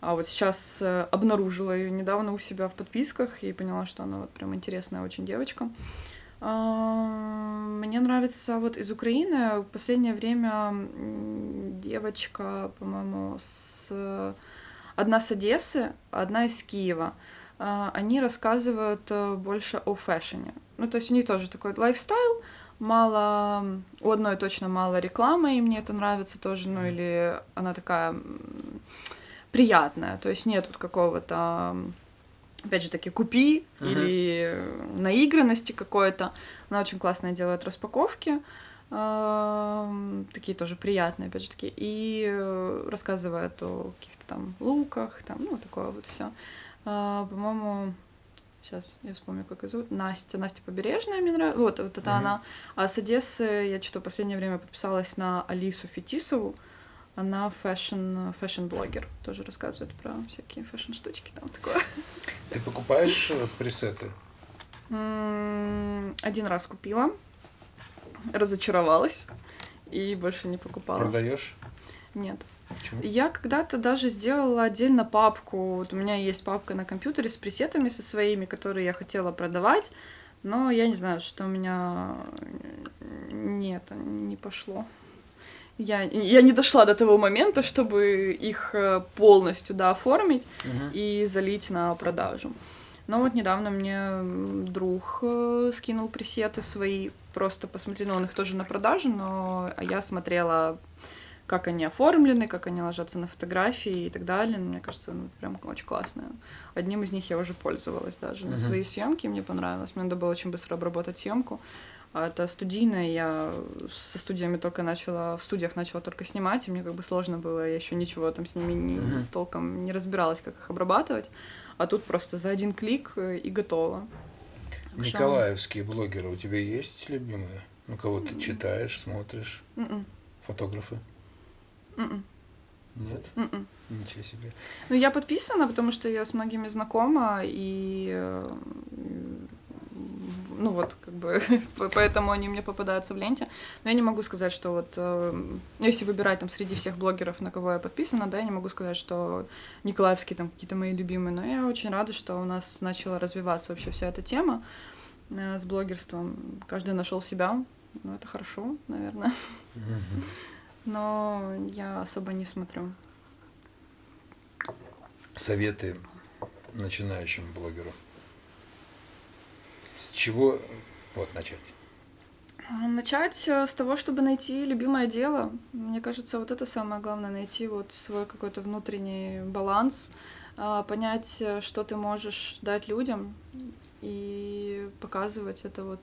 А вот сейчас э, обнаружила ее недавно у себя в подписках и поняла, что она вот прям интересная очень девочка. Мне нравится вот из Украины в последнее время девочка, по-моему, с одна с Одессы, одна из Киева. А, Они рассказывают э, больше о фэшне. Ну, то есть у них тоже такой лайфстайл, мало, у одной точно мало рекламы, и мне это нравится тоже, ну, или она такая приятная, то есть нет вот какого-то, опять же таки, купи Мгм. или наигранности какой-то. Она очень классно делает распаковки, эм, такие тоже приятные, опять же таки, и э, рассказывает о каких-то там луках, там, ну, такое вот все. По-моему, сейчас я вспомню, как ее зовут, Настя, Настя Побережная мне нравится, вот, вот это Мгм. она. А с Одессы я что-то в последнее время подписалась на Алису Фетисову, она fashion, fashion -блогер, тоже рассказывает про всякие fashion -штучки, там такое. Ты покупаешь э, пресеты? Один раз купила, разочаровалась и больше не покупала. Продаешь? Нет. Почему? Я когда-то даже сделала отдельно папку. Вот у меня есть папка на компьютере с пресетами со своими, которые я хотела продавать, но я не знаю, что у меня нет, не пошло. Я, я не дошла до того момента, чтобы их э, полностью да, оформить Мгм. и залить на продажу. Но вот недавно мне друг э, скинул пресеты свои, просто посмотри, ну он их тоже на продажу, но я смотрела, как они оформлены, как они ложатся на фотографии и так далее. Мне кажется, ну, прям очень классно. Одним из них я уже пользовалась даже на Мгм. свои съемки, мне понравилось. Мне надо было очень быстро обработать съемку. А это студийная, я со студиями только начала, в студиях начала только снимать, и мне как бы сложно было, я еще ничего там с ними не, Мгм. толком не разбиралась, как их обрабатывать. А тут просто за один клик э, и готово. Так что- Николаевские блогеры у тебя есть любимые? Ну, кого ты читаешь, смотришь? М-м, Фотографы? м-м, Нет? м-м. Ничего себе. Ну, я подписана, потому что я с многими знакома, и э, ну вот, как бы, поэтому они мне попадаются в ленте. Но я не могу сказать, что вот, э, если выбирать там среди всех блогеров, на кого я подписана, да, я не могу сказать, что Николаевские там какие-то мои любимые, но я очень рада, что у нас начала развиваться вообще вся эта тема э, с блогерством. Каждый нашел себя, ну это хорошо, наверное. Но я особо не смотрю. Советы начинающему блогеру. С чего вот начать? Начать э, с того, чтобы найти любимое дело. Мне кажется, вот это самое главное, найти вот свой какой-то внутренний баланс, а, понять, э, что ты можешь дать людям и показывать это вот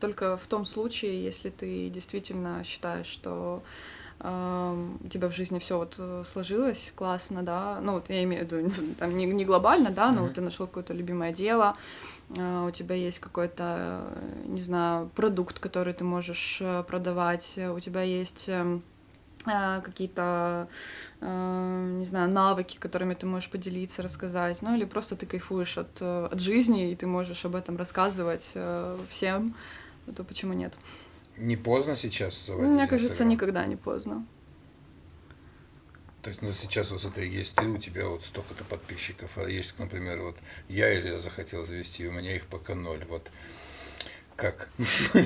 только в том случае, если ты действительно считаешь, что у тебя в жизни все вот э, сложилось классно, да, ну вот я имею в виду там не, не глобально, да, но mm-hmm. вот ты нашел какое-то любимое дело, а, у тебя есть какой-то, не знаю, продукт, который ты можешь э, продавать, у тебя есть эм, а, какие-то, э, не знаю, навыки, которыми ты можешь поделиться, рассказать, ну или просто ты кайфуешь от, от жизни, и ты можешь об этом рассказывать всем, то почему нет? Не поздно сейчас заводить Мне кажется, Instagram? никогда не поздно. То есть, ну, сейчас, вот смотри, есть ты, у тебя вот столько-то подписчиков, а есть, например, вот я или я захотел завести, у меня их пока ноль, вот как?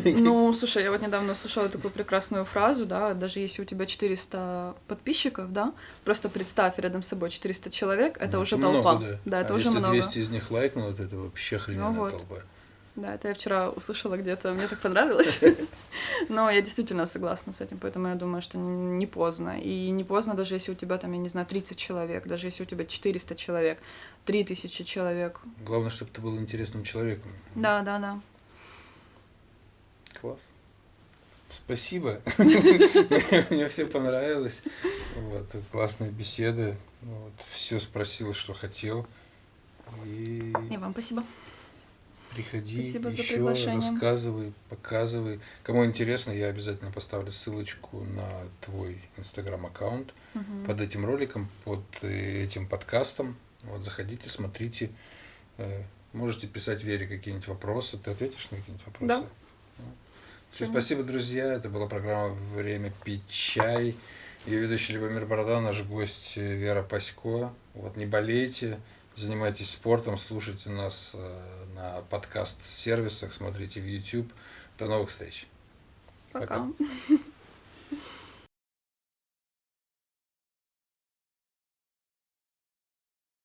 Ну, слушай, я вот недавно услышала такую прекрасную фразу, да, даже если у тебя 400 подписчиков, да, просто представь рядом с собой 400 человек, это ну, уже много, толпа. Да, да это а уже если много. 200 из них лайкнул, это вообще охрененная ну, вот. толпа. Да, это я вчера услышала где-то, мне так понравилось. Но я действительно согласна с этим, поэтому я думаю, что не поздно. И не поздно, даже если у тебя там, я не знаю, 30 человек, даже если у тебя 400 человек, 3000 человек. Главное, чтобы ты был интересным человеком. Да, да, да. Класс. Спасибо. Мне все понравилось. Вот, классная беседа. Вот, все спросил, что хотел. И... И вам спасибо. Приходи Спасибо еще, рассказывай, показывай. Кому интересно, я обязательно поставлю ссылочку на твой инстаграм-аккаунт угу. под этим роликом, под э, этим подкастом. Вот заходите, смотрите. Э, можете писать Вере какие-нибудь вопросы. Ты ответишь на какие-нибудь вопросы? Да. Все, спасибо, друзья. Это была программа «Время пить чай». Ее ведущий Любомир Борода, наш гость э, Вера Пасько. Вот не болейте занимайтесь спортом, слушайте нас э, на подкаст-сервисах, смотрите в YouTube. До новых встреч. Пока. Пока.